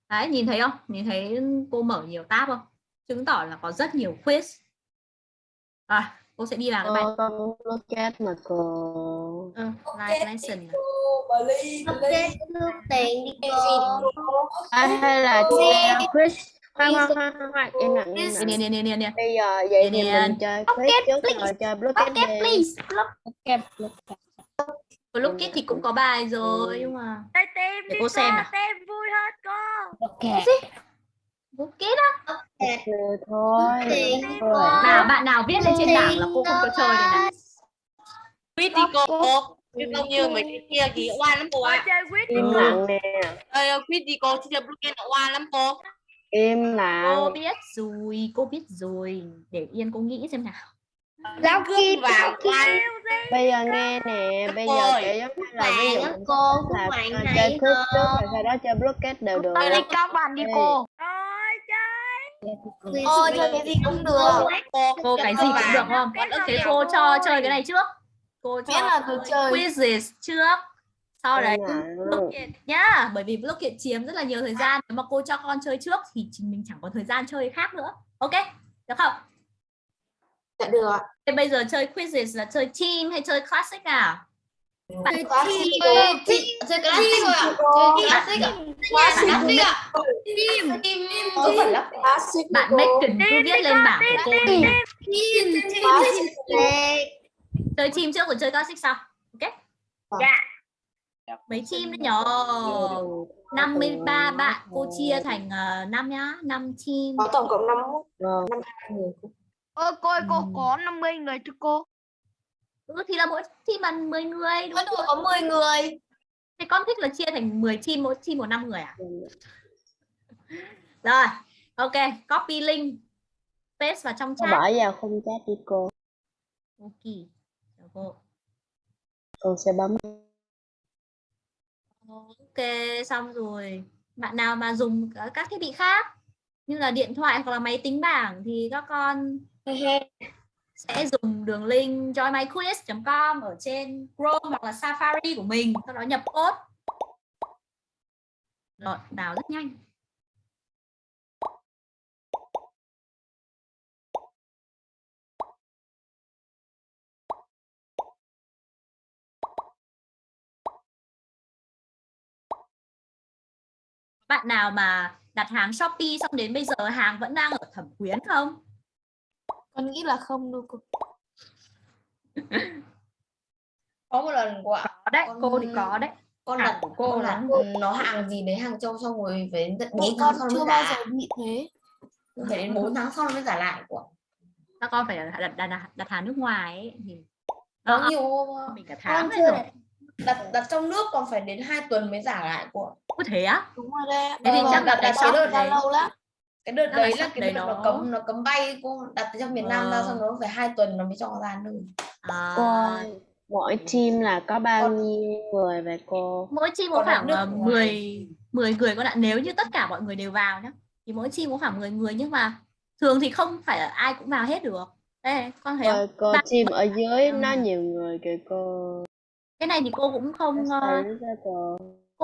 Đấy, nhìn thấy không? Nhìn thấy cô mở nhiều tab không? Chứng tỏ là có rất nhiều quiz. Rồi, cô sẽ đi vào cái bài cô con muốn locate mà cô ừ, live lesson. này. Ok, nước tiền đi cô. à, hay là quiz khoan khoan khoan khoan khoan im lặng im lặng Nè nè nè nè nè. bây giờ vậy thì mình chơi quiz trước rồi chơi đi please. Lúc kết thì cũng có bài rồi nhưng mà Đây tìm Để đi cô xem nào. Xem vui hết cô. Lúc kết á. Rồi thôi đi. Nào bạn nào viết lên trên bảng là cô không cho chơi này. Quýt đi cô. Chứ không như mấy cái kia thì oan lắm cô Cô ạ. chơi quýt đi im cô. lặng nè Ơi ơi, quýt đi cô, chứ chơi blockade là oan lắm cô. Im Cô lặng biết rồi, cô biết rồi. Để yên cô nghĩ xem nào. Cướp Kim, vào oan. bây giờ nghe nè bây giờ kiểu giống như là ví dụ cô, là bạn này chơi hả? trước rồi sau đó chơi blockade đều được Đây là các bạn đi cô. Chơi. Ôi, chơi cái gì cũng được. Cô, Cô cái gì cũng được không? Cái Thế cô cho chơi cái này trước. Cô là cho được chơi. quizzes trước. Sau đấy nhá, bởi vì blockade chiếm rất là nhiều thời gian. Nếu mà cô cho con chơi trước thì mình chẳng có thời gian chơi khác nữa. Ok, được không? Dạ được ạ. Thế bây giờ chơi quizzes là chơi team hay chơi classic nào? Bạn Chơi classic. Chơi classic thôi ạ. Chơi classic ạ. Classic ạ. Team. Team. Có phải là classic bạn. Megan cứ viết lên bảng của cô. Team. Chơi team trước rồi chơi classic sau. Ok? Dạ. Mấy team đấy nhờ. 53 bạn cô chia thành uh, 5 nhá, 5 team. Có tổng cộng 5 Rồi. người. Ôi cô ơi, cô Ừm. có 50 người thưa cô. Ừ thì là mỗi team là 10 người đúng không? có 10 người. Thế con thích là chia thành 10 team, mỗi team một 5 người à? Rồi, ok, copy link paste vào trong chat. bỏ vào khung chat đi cô Ok. Cô sẽ bấm Ok, xong rồi. Bạn nào mà dùng các- thiết bị khác như là điện thoại hoặc là máy tính bảng thì các con sẽ dùng đường link joinmyquiz.com ở trên Chrome hoặc là Safari của mình, sau đó nhập code. Rồi, vào rất nhanh. Bạn nào mà đặt hàng Shopee xong đến bây giờ hàng vẫn đang ở thẩm quyến không? Con nghĩ là không đâu cô. Có một lần ạ. Có đấy, Con- cô thì có đấy. Con đặt của cô con là- nó hàng gì đấy hàng châu xong rồi phải tận 4 Chị tháng con sau chưa bao giờ bị thế. Phải đến 4 tháng sau nó mới trả lại của. Các con phải đặt, đặt, đặt, đặt hàng nước ngoài ấy, thì Có Ờ, nhiều mình cả tháng Con chưa rồi. Đặt. đặt trong nước còn phải đến 2 tuần mới trả lại của. Có thế á? Đúng rồi đấy. Thế thì Vâng, chắc đặt là đặt cái đợt đấy. lâu lắm. Cái đợt đấy là cái đợt nó cấm nó cấm bay cô đặt trong miền Nam ra Ờ. xong nó phải 2 tuần nó mới cho ra nơi. À, mỗi team là có bao nhiêu người vậy cô mỗi team có khoảng nước ờ, ngoài. 10 10 người con ạ. Nếu như tất cả mọi người đều vào nhá thì mỗi team có khoảng 10 người nhưng mà thường thì không phải ai cũng vào hết được. đây con thấy không Ôi, cô chim ở dưới Ừ. nó nhiều người kìa cô. Cái này thì cô cũng không ra cô.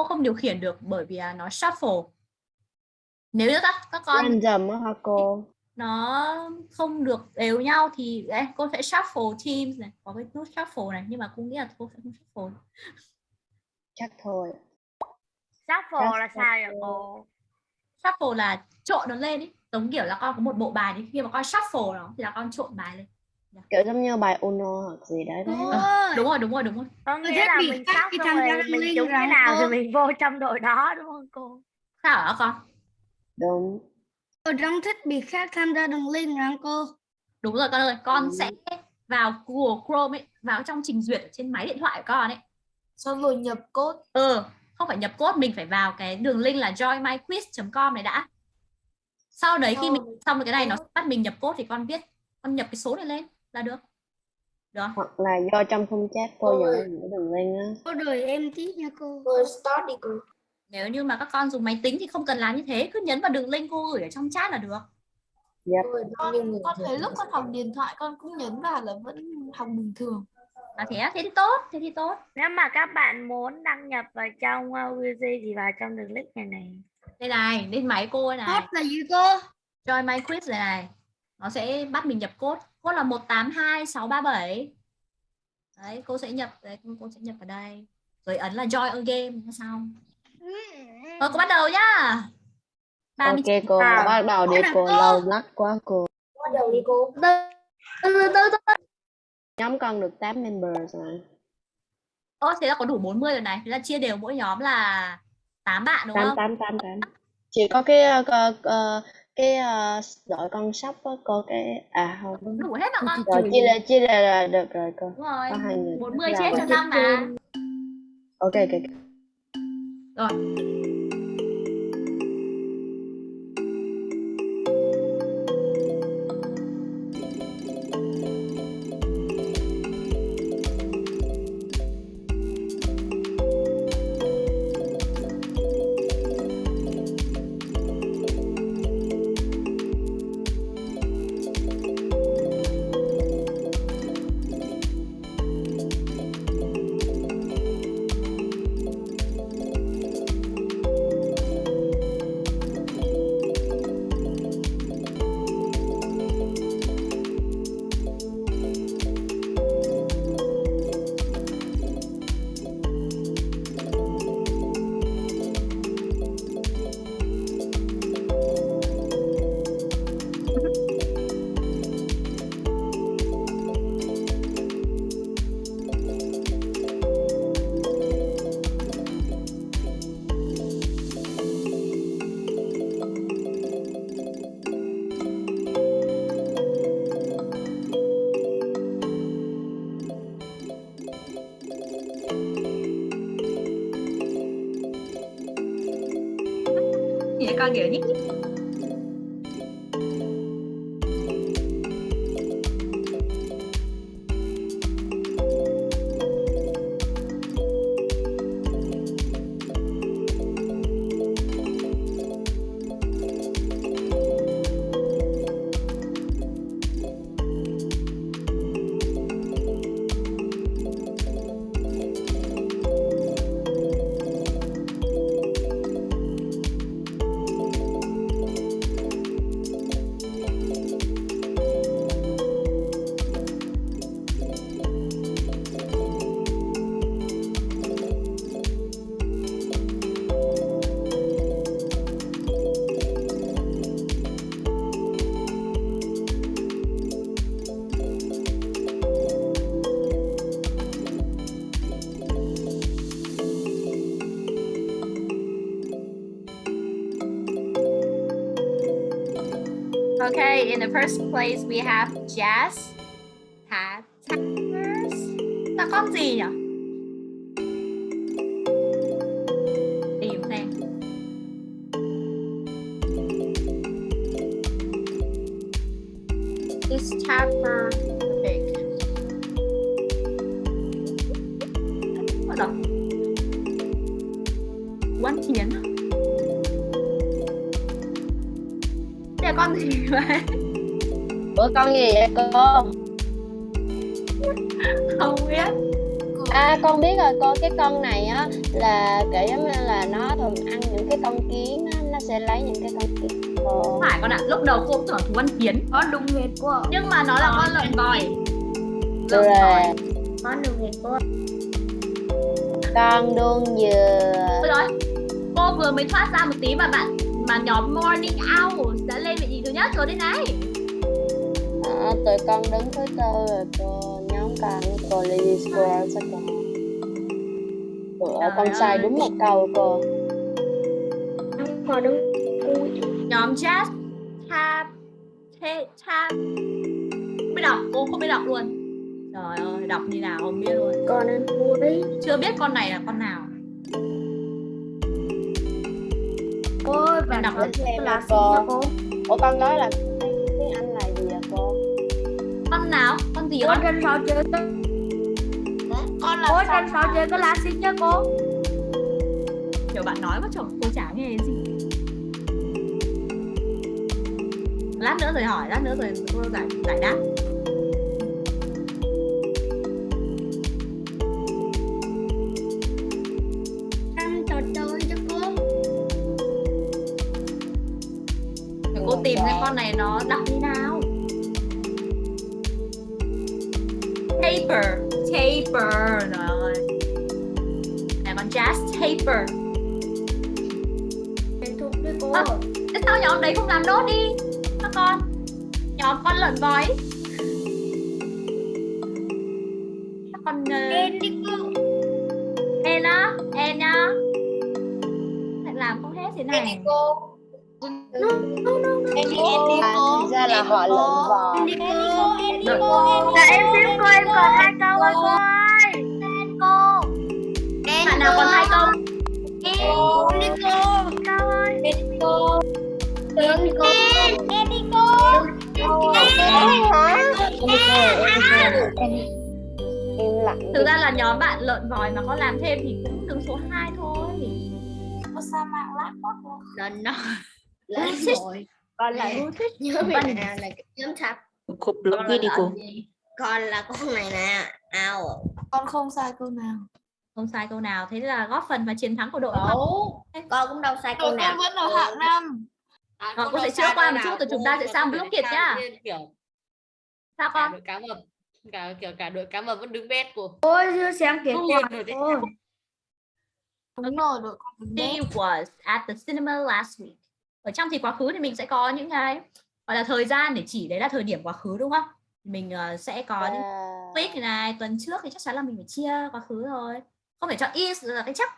không điều khiển được bởi vì là nó shuffle nếu như các các con Random hả cô? nó không được đều nhau thì đấy cô sẽ shuffle teams này có cái nút shuffle này nhưng mà cô nghĩ là cô sẽ không shuffle Chắc thôi. Shuffle là Shuffle. sao vậy cô? shuffle là trộn nó lên ấy giống kiểu là con có một bộ bài thì khi mà con shuffle nó thì là con trộn bài lên Kiểu giống như bài Uno hoặc gì đấy. đấy. Ôi, đúng rồi đúng rồi đúng rồi Có Tôi nghĩa thích là mình khác sắp khi xong tham gia rồi Đăng mình trúng cái nào thì mình vô trong đội đó đúng không cô? sao hả con Đúng. tôi đang thích bị khác tham gia đường link rằng cô. đúng rồi con ơi con Ừ. sẽ vào Google Chrome ấy vào trong trình duyệt ở trên máy điện thoại của con ấy Xong rồi nhập code. ừ không phải nhập code mình phải vào cái đường link là joinmyquiz.com này đã sau đấy khi mình xong cái này nó đúng. bắt mình nhập code thì con viết con nhập cái số này lên là được được? Hoặc là do trong khung chat cô dẫn những đường link á. Cô đợi em tí nha cô. Rồi start đi cô. nếu như mà các con dùng máy tính thì không cần làm như thế cứ nhấn vào đường link cô gửi ở trong chat là được nhiêu người con dùng thấy lúc con học điện thoại con cũng nhấn vào là vẫn học bình thường à thế á? thế thì tốt thế thì tốt Nếu mà các bạn muốn đăng nhập vào trong uh, thì vào trong đường link này này. đây này lên máy cô đây Hot này là gì cô? join my quiz này này nó sẽ bắt mình nhập code code là 182637 đấy cô sẽ nhập đấy cô sẽ nhập vào đây rồi ấn là join a game là xong rồi cô bắt đầu nhá Ok 39 cô, À. bắt đầu đi cô, lâu lắc quá cô. Bắt đầu đi cô. Nhóm con được 8 members rồi. Ô, thế là có đủ 40 rồi này thế là chia đều mỗi nhóm là 8 bạn đúng 8, không 8, 8, 8. Chỉ có cái ờ, ờ, ờ, cái ờ, đội con sóc á cô cái à không. đủ hết mà con Rồi chia ra chia ra là được rồi cô. đúng rồi Có hai người. 40 Là chia rồi. cho năm mà Ok ok. rồi Vậy con we have Jazz, cũng tưởng thú ăn kiến Có đúng nghệt quá. nhưng mà nó là con lợn vòi Rồi, Con đường nghịch cô. con đuông dừa. Rồi cô vừa mới thoát ra một tí mà bạn mà nhóm morning owl đã lên vị trí thứ nhất rồi đây này À, tụi con đứng thứ tư rồi cô, nhóm con cô Lily Square chắc cô. Ủa, con sai đúng một câu cô. Con đứng nhóm jazz tab tab không biết đọc cô không biết đọc luôn trời ơi đọc như nào không biết luôn con ăn cuối. chưa biết con này là con nào Ôi, bạn Đọc là nha xin cô. cô. Ủa con nói là tiếng Anh là gì vậy cô? con nào con gì con trên sáu chơi có con là trên sáu chơi có lá xin cho cô. kiểu bạn nói mà chồng cô chả nghe gì lát nữa rồi hỏi lát nữa rồi cô giải giải đáp Ăn trò chơi cho cô. để cô tìm cái con này nó đọc như nào taper taper rồi này con jazz taper Thành thục với cô. Ơ. Thế sao nhóm đấy không làm nốt đi con. Nhóm con lợn vói là nhóm bạn lợn vòi mà có làm thêm thì cũng đứng số 2 thôi. Có sa mạc lát quá cô. lần nó. Lên rồi? Còn lại yêu thích nhớ mình nào là cái nhóm thập Cô block đi cô. con là con này nè. Ao. Con không sai câu nào. không sai câu nào. Thế là góp phần vào chiến thắng của đội không? Đâu, con cũng đâu sai câu nào. con vẫn ở hạng năm. À, Ờ, con sẽ chữa qua một chút rồi chúng ta sẽ sang không block phải kiệt sao nhá. sao con? cá mập cả kiểu cả đội cá mập vẫn đứng bet của Ôi, chưa xem Không quả cô. Đúng rồi, đội đấy. was at the cinema last week. Ở trong thì quá khứ thì mình sẽ có những cái gọi là thời gian để chỉ đấy là thời điểm quá khứ đúng không? Mình ờ, sẽ có những week này, tuần trước thì chắc chắn là mình phải chia quá khứ rồi. Không phải chọn is là cái chắc.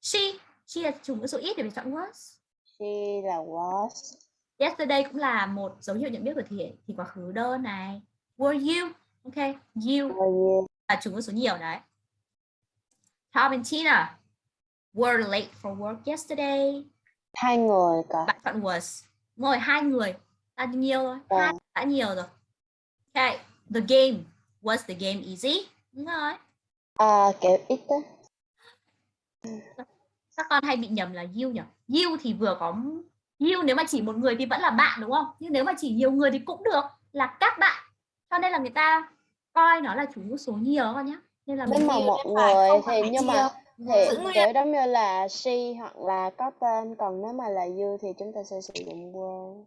She, she là chủ ngữ số ít thì phải chọn was. she là was. Yesterday cũng là một dấu hiệu nhận biết của thì thì quá khứ đơn này. Were you? Ok, you là chủ ngữ số nhiều đấy. Tom and Tina were late for work yesterday. Hai người cả. bạn chọn was. Đúng rồi hai người. Đã nhiều rồi. Ờ. hai đã nhiều rồi. Okay the game. Was the game easy? Đúng rồi. À, kiểu ít á. các con hay bị nhầm là you nhỉ? You thì vừa có you nếu mà chỉ một người thì vẫn là bạn đúng không? Nhưng nếu mà chỉ nhiều người thì cũng được. Là các bạn cho nên là người ta coi nó là chủ ngữ số nhiều con nhé nên là mình mà phải người thì nhưng mà thì kiểu giống như là she hoặc là có tên còn nếu mà là you thì chúng ta sẽ sử dụng were.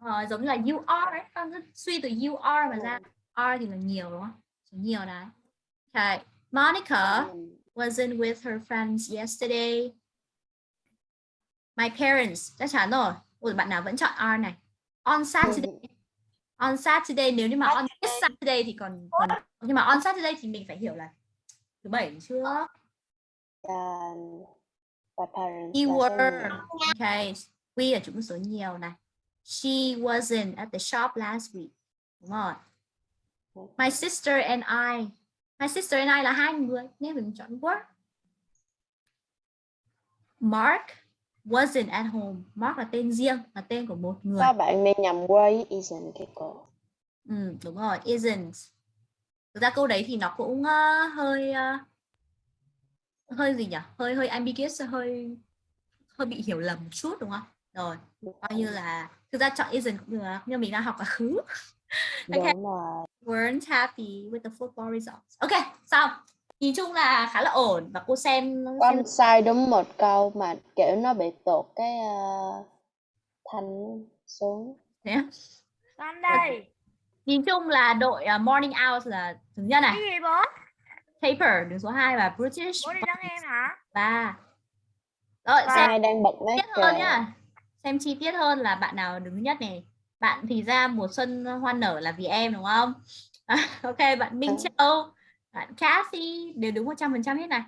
Ờ, giống như là you are ấy con suy từ you are mà ra are thì là nhiều đúng không số nhiều đấy okay Monica Ừ. wasn't with her friends yesterday. My parents chắc chắn rồi. Ủa, bạn nào vẫn chọn are này. On Saturday. On Saturday nếu như mà on Saturday thì còn, còn nhưng mà on Saturday thì mình phải hiểu là thứ bảy chưa? Were. nhiều. Okay. We là chủ ngữ số nhiều này. She wasn't at the shop last week. Đúng rồi. My sister and I. My sister and I là hai người nên mình chọn were. Mark wasn't at home. Mark là tên riêng, là tên của một người. Các bạn nên nhầm với isn't cái cô. Ừ, đúng rồi, isn't. Thực ra câu đấy thì nó cũng ờ, hơi ờ, hơi gì nhỉ? Hơi hơi ambiguous, hơi hơi bị hiểu lầm một chút đúng không? Rồi, coi như là thực ra chọn isn't cũng được, nhưng mình đang học quá khứ. Okay. Weren't happy with the football results. Ok, xong. Nhìn chung là khá là ổn và cô xem xem Con sai đúng một câu mà kiểu nó bị tụt cái uh, thanh xuống. thế á. Con đây. Nhìn chung là đội uh, Morning Hours là thứ nhất Cái này, gì bố? Paper đứng số 2 và British Bố đi đón em hả? ba. Rồi xem Ai đang bật máy tiết hơn nhá. Xem chi tiết hơn là bạn nào đứng nhất này. Bạn thì ra mùa xuân hoa nở là vì em đúng không? ok, bạn Minh Ừ. Châu, bạn Cathy đều đúng 100% hết này.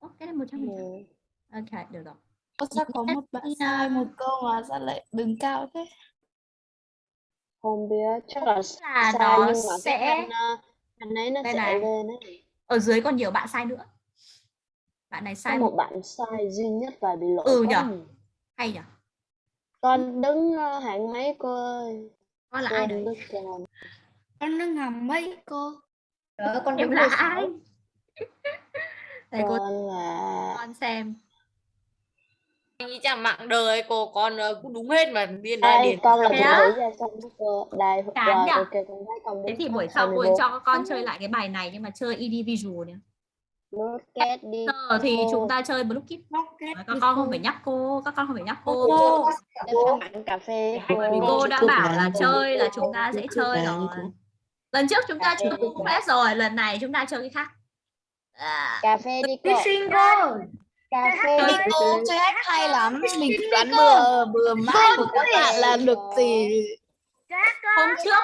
Ok, 100%. Ừ. Ok, được rồi. Có sao có một bạn sai một câu mà sao lại đứng cao thế? Không biết, chắc là là sai nó nhưng mà sẽ- cái thanh ấy nó Đây sẽ này. lên ấy. Ở dưới còn nhiều bạn sai nữa. Bạn này Có sai một bạn sai duy nhất và bị lỗi Ừ nhở? hay nhỉ? Con đứng ờ, hạng mấy cô ơi? Con là Cô ai đấy? Con đứng hầm mấy cô? Đó, con Em là ai? Đây cô Con là con xem. Nghĩ chẳng mạng đời cô con ờ, cũng đúng hết mà ra Đây, điền con là Thế á? cô. Đây, Chán con Thế thì buổi sau cô 24. cho các con chơi lại cái bài này nhưng mà chơi individual nhé. Đi Giờ thì cô. chúng ta chơi. Rocket Các con không phải nhắc cô, các con không phải nhắc cô. Cô, bạn cà phê vì cô đã bảo là chơi là chúng ta sẽ chơi rồi. Lần trước chúng ta chơi cũng hết rồi, lần này chúng ta chơi cái khác. À, Cà phê đi cô. Cà phê Chơi Cô hát hay lắm. Mình đoán bừa bừa mãi của các bạn là được gì. Các hôm trước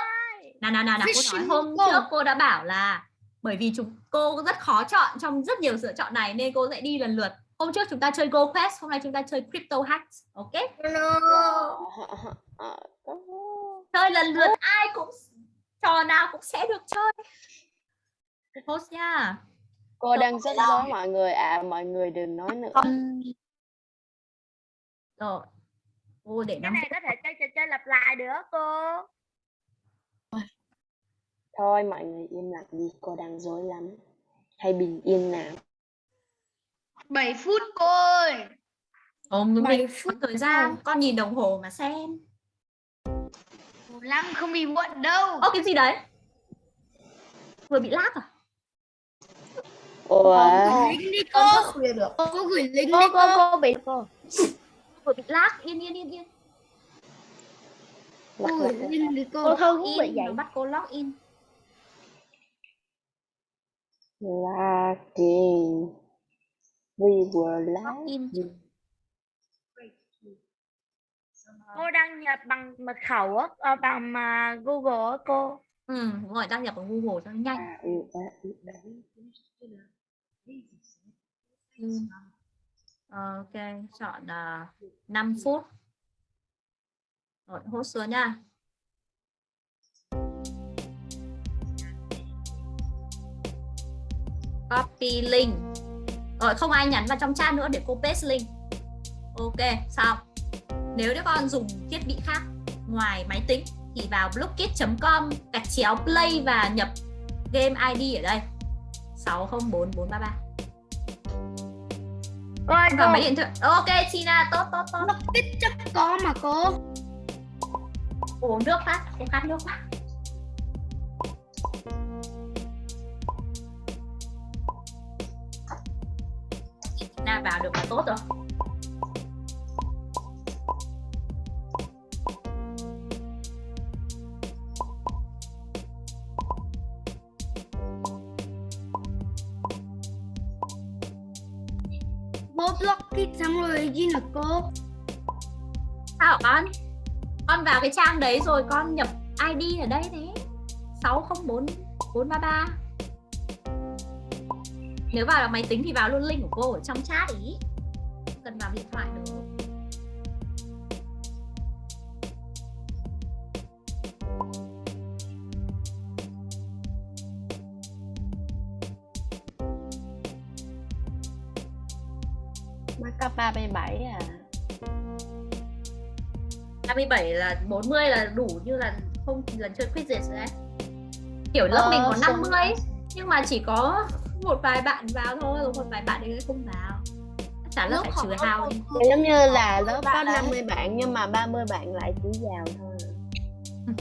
nào nào nào nào cô nói. Hôm trước cô đã bảo là bởi vì chúng cô rất khó chọn trong rất nhiều sự chọn này nên cô sẽ đi lần lượt. Hôm trước chúng ta chơi Go Quest hôm nay chúng ta chơi Crypto Hacks ok? Ờ, chơi lần lượt ai cũng trò nào cũng sẽ được chơi. Host nha Cô đang rất dối mọi người à, mọi người đừng nói nữa. con rồi cô để cái năm này có thể chơi trò chơi lặp lại được cô. Thôi mọi người im lặng đi, cô đang dối lắm. Hãy bình yên nào. 7 phút cô ơi. không đúng Bảy rồi phút thời gian con nhìn đồng hồ mà xem lắm không bị muộn đâu. ô cái gì đấy vừa bị lag à Ủa, đi Con cô. thức khuya được. Cô gửi lính Cô đi cô cô. cô bị cô. bị lag yên yên yên yên Cô gửi lính đi cô. Cô Thư cũng bị in vậy. bắt cô log in lagging. We were in lagging. Cô đăng nhập bằng mật khẩu á, ờ, bằng mà Google á cô. ừ rồi đăng nhập vào Google cho nhanh À, ừ, à, ừ, à. Ừ. ok chọn à, uh, 5 phút. Rồi hút xuống nha. Copy link. Rồi không ai nhắn vào trong chat nữa để cô paste link. Ok xong. Nếu các con dùng thiết bị khác ngoài máy tính thì vào blockit.com gạch chéo play và nhập game ID ở đây. 604433 Cô ơi và cô, máy điện thoại. Ok Tina tốt tốt tốt. Ít chắc có mà cô. uống nước phát cô khát nước quá Tina vào được là tốt rồi Bố block kit xong rồi gì là cô. sao con? Con vào cái trang đấy rồi con nhập ID ở đây thế. 604433 nếu vào là máy tính thì vào luôn link của cô ở trong chat ý. Không cần vào điện thoại được. 37 là 40 là đủ như là không lần chơi quizzes rồi đấy. Kiểu lớp Ờ, mình có xong 50 nhưng mà chỉ có một vài bạn vào thôi rồi một vài bạn ấy không vào. Là Lớp phải học trừ hao đi. giống như là lớp có bạn đấy. 50 bạn nhưng mà 30 bạn lại chỉ vào thôi.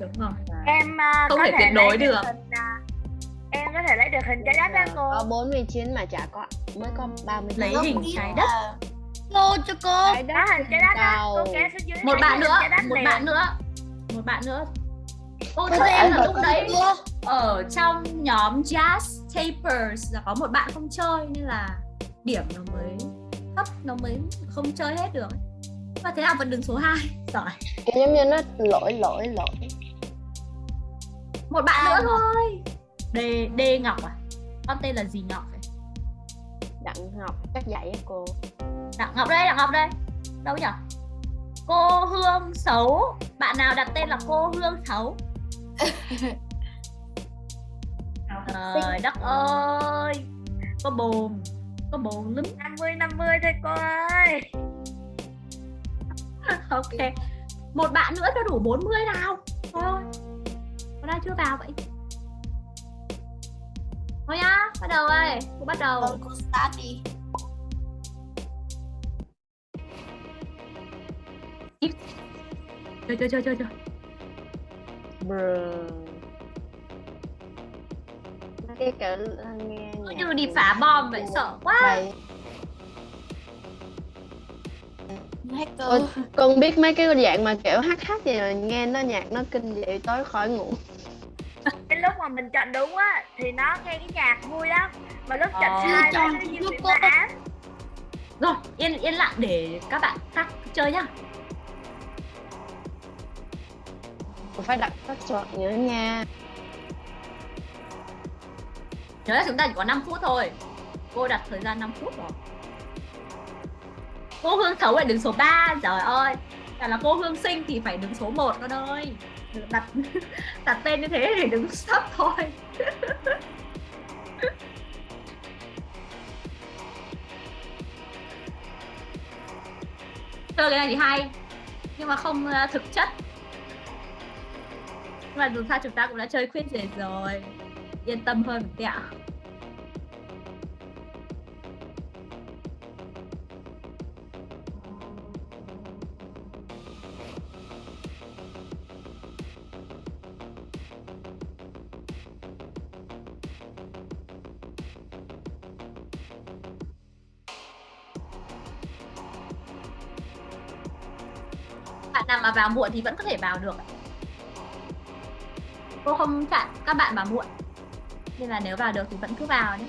đúng rồi. Em à, Không có thể tuyệt đối được. hình, à, em có thể lấy được hình trái đất đó cô. Có 49 mà chả có mới có 30 lấy hình trái đất Cô cho cô. trái đất trái đất cô kéo xuống dưới một thấy bạn nữa một bạn nữa. Một bạn nữa. Cô cho thể em là là lúc đấy ở trong nhóm jazz tapers là có một bạn không chơi nên là điểm nó mới thấp nó mới không chơi hết được. Và thế nào vẫn đứng số 2 giỏi. Giống như nó lỗi lỗi lỗi. Một bạn nữa thôi. D D Ngọc à? Con tên là gì Ngọc vậy? Đặng học chắc dạy cô Đặng Ngọc đây Đặng Ngọc đây. Đâu nhỉ cô Hương xấu. Bạn nào đặt tên là cô Hương xấu? Trời đất ơi. Có bồn có bồn lắm. 50 50 thôi cô ơi. Ok. Một bạn nữa cho đủ 40 nào. Thôi. Có ai chưa vào vậy. Thôi nhá bắt đầu ơi. Cô bắt đầu. Vâng, cô start đi. Chơi chơi chơi chơi chơi Bruh. cái kiểu nghe như đi phá bom vậy sợ quá. Hacker. con, con biết mấy cái dạng mà kiểu hát hát gì mà nghe nó nhạc nó kinh dậy tối khỏi ngủ cái lúc mà mình chọn đúng á thì nó nghe cái nhạc vui lắm mà lúc chọn Ờ. sai Chọn nó như lúc bị rồi yên yên lặng để các bạn khác chơi nhá cũng phải đặt các chọn nhớ nha. Nhớ là chúng ta chỉ có 5 phút thôi. Cô đặt thời gian 5 phút rồi. Cô hương Thấu lại đứng số 3 trời ơi. Cả là cô hương sinh thì phải đứng số 1 con ơi. Đặt đặt tên như thế thì đứng sắp thôi. Chơi cái này thì hay, nhưng mà không à, thực chất mà dù sao chúng ta cũng đã chơi khuyên rồi rồi. Yên tâm hơn một tẹo. Bạn nào mà vào muộn thì vẫn có thể vào được cô không chặn các bạn mà muộn. Nên là nếu vào được thì vẫn cứ vào nhé.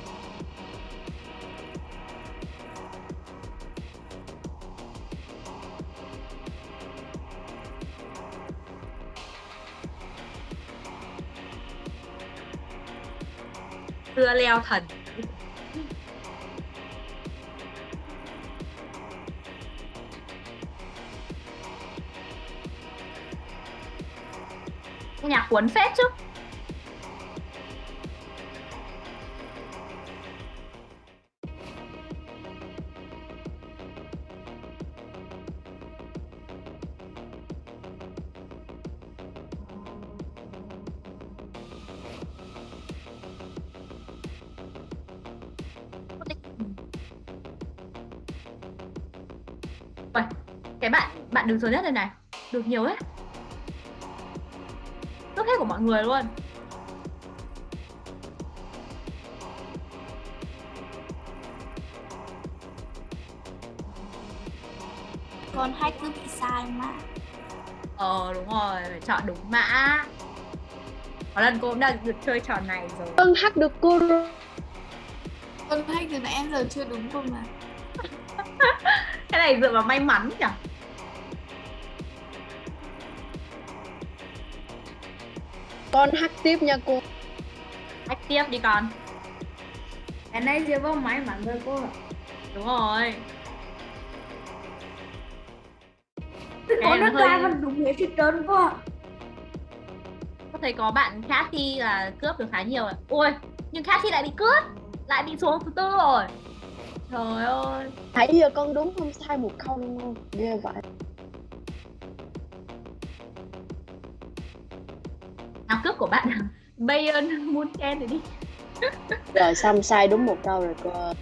Dưa leo thần. Cuốn phết chứ. Uầy, cái bạn bạn đứng số nhất này này. Được nhiều đấy hết mọi người luôn. Con hack cứ bị sai mà. ờ đúng rồi phải chọn đúng mã. Có lần cô cũng đã được chơi trò này rồi. Con hát được cô rồi. Con hack từ nãy đến giờ chưa đúng cơ mà. cái này dựa vào may mắn nhỉ con hát tiếp nha cô. Hack tiếp đi con. Cái này chưa có máy mắn rồi cô ạ. đúng rồi. Có này nó ra vẫn đúng hết thì trơn cô ạ. có thấy có bạn Cathy là cướp được khá nhiều ạ. Ui nhưng Cathy lại bị cướp lại bị xuống thứ tư rồi. Trời ơi. Nãy giờ con đúng không? Sai một câu luôn. Không ghê vậy Bayern Munchen rồi đi. Rồi xong sai đúng một câu rồi cô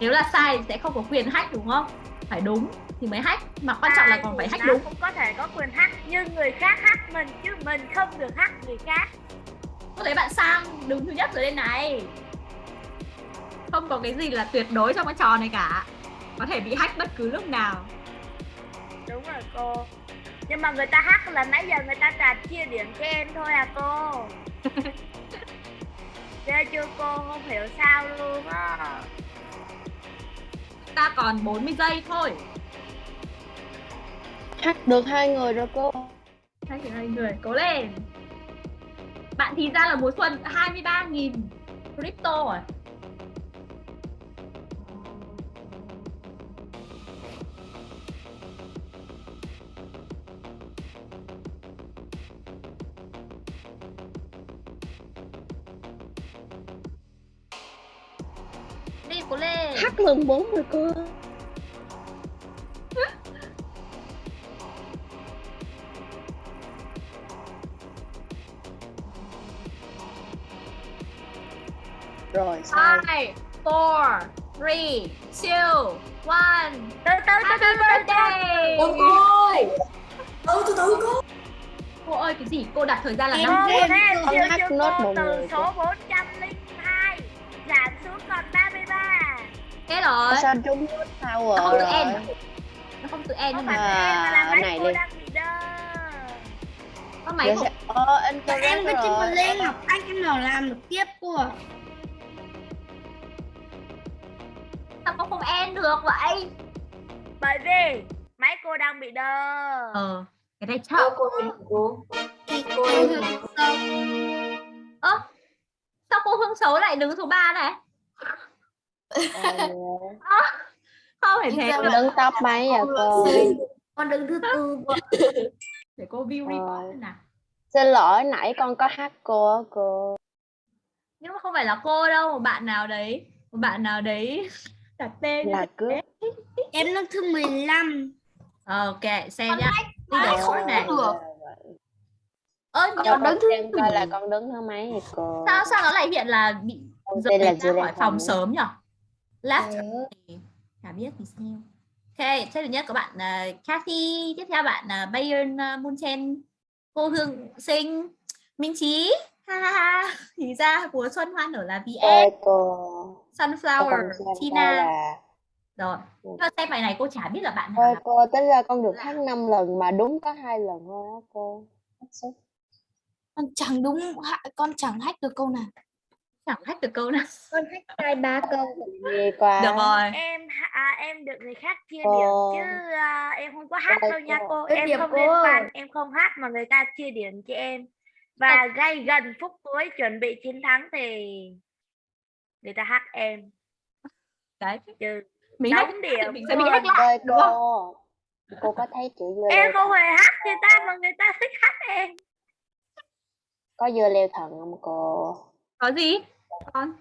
nếu là sai thì sẽ không có quyền hack đúng không? Phải đúng thì mới hack mà quan trọng là còn phải hack đúng. cũng có thể có quyền hack nhưng người khác hack mình chứ mình không được hack người khác. Có thấy bạn sang đứng thứ nhất rồi đây này. Không có cái gì là tuyệt đối trong cái trò này cả. Có thể bị hack bất cứ lúc nào. Đúng rồi cô nhưng mà người ta hack là nãy giờ người ta trả chia điểm cho em thôi à cô. Ghê chưa cô? Không hiểu sao luôn á. Ta còn 40 giây thôi. Hack được hai người rồi cô. Hai người hai người cố lên. Bạn thì ra là mùa xuân 23.000 crypto rồi lên hack lần bốn rồi sai Five, four, three, two, one. từ từ từ Happy từ từ birthday! Cô ơi. Ừ, từ từ cô. Cô ơi cái gì? Cô đặt thời gian là Em năm Cô em thế không chưa nốt từ người số 402 rồi. sao trúng nốt Nó power không tự rồi end. Nó không tự end không nhưng mà em À, này đi. có máy Giờ của sẽ... Ờ, anh Dạ, em có chim rồi lên học anh em nào làm được tiếp cô ạ sao cô không end được vậy? bởi vì máy cô đang bị đơ Ờ, cái này Cô chậm. cô cô. Cô Em học xong Ơ, sao cô Hương xấu lại đứng số 3 này? Ờ, Không phải thế được. đứng top mấy à cô Con đứng thứ tư. cô. Để cô view Rồi. report xem nào. xin lỗi nãy con có hack cô cô Nhưng mà không phải là cô đâu, một bạn nào đấy, một bạn nào đấy đặt tên là cướp em lớp thứ 15 Ok, xem nhá. Leader short này. được. Ơ, Cho nhưng con xem coi là con đứng thứ mấy thì cô sao sao nó lại hiện là bị Con là ra khỏi phòng sớm nhỉ? Left thì chả biết thì sao. Ok, thế thứ nhất có bạn uh, Kathy, tiếp theo bạn uh, Bayern uh, Munchen, cô Hương Sinh, Minh Trí, ha ha ha. Thì ra mùa xuân hoa nở là VS, Sunflower, Tina. Rồi, nhưng mà xem bài này cô chả biết là bạn nào cô tính ra con được hack 5 lần mà đúng có hai lần thôi á cô. Con chẳng đúng con chẳng hack được câu nào chẳng hack được câu nào. con hack hai ba câu quá Được rồi. em à, em được người khác chia điểm chứ à, em không có hack Ôi đâu nha cô. em điểm không cô. liên quan em không hack mà người ta chia điểm cho em. Và gây gần phút cuối chuẩn bị chiến thắng thì người ta hack em. Đấy, chứ mình hack điểm. mình sẽ bị hack lại, đúng không? cô. Có thấy chữ dưa em không hề hack người ta mà người ta thích hack em. Có dưa leo thần không cô? Có gì? Con.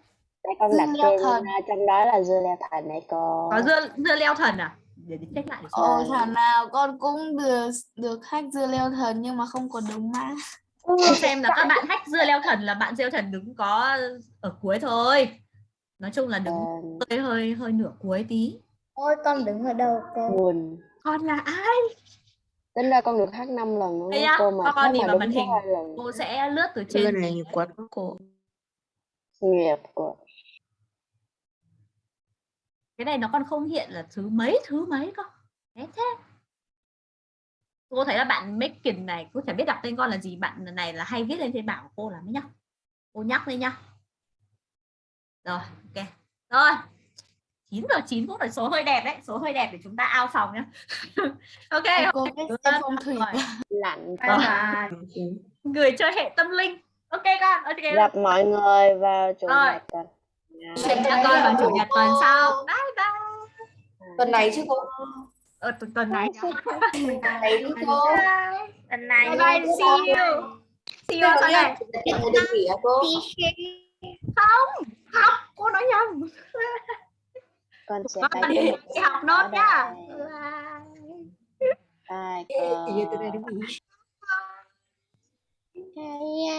Con Dưa đặt leo tên thần. trong đó là dưa leo thần này cô. Có dưa dưa leo thần à? Để để check lại để xem. ồ thảo nào con cũng được được hack dưa leo thần nhưng mà không có đúng mã. Xem là các bạn hack dưa leo thần là bạn dưa leo thần đứng có ở cuối thôi. Nói chung là đứng Ờ, hơi hơi hơi nửa cuối tí. Ôi con đứng ở đâu cô nguồn con là ai? Tính ra con được hack 5 lần luôn cô mà con nhìn mà vào màn hình. cô sẽ lướt từ trên này nhiều quá cô nghiệp của cái này nó còn không hiện là thứ mấy thứ mấy cơ? Thế thế. Cô thấy là bạn Megan này cô chẳng biết đọc tên con là gì. Bạn này là hay viết lên trên bảng của cô là mấy nhá. Cô nhắc lên nhá. Rồi ok. Rồi. 9 giờ 9 phút là số hơi đẹp đấy. Số hơi đẹp để chúng ta out phòng nhá. Ok. Cô biết phong thủy. rồi. bye. người chơi hệ tâm linh ok con ok. Gặp mọi người vào chủ Rồi. nhật tuần. Hẹn gặp con vào chủ nhật tuần sau. Bye bye. Tuần này chứ cô. ờ, tuần tuần này. Tuần này chứ cô. lần này bye bye see you. See you. Sau này nghỉ cô? không học. Cô nói nhầm. Con sẽ con phải đi đi. học nốt nhá bye. Thì giờ Iya.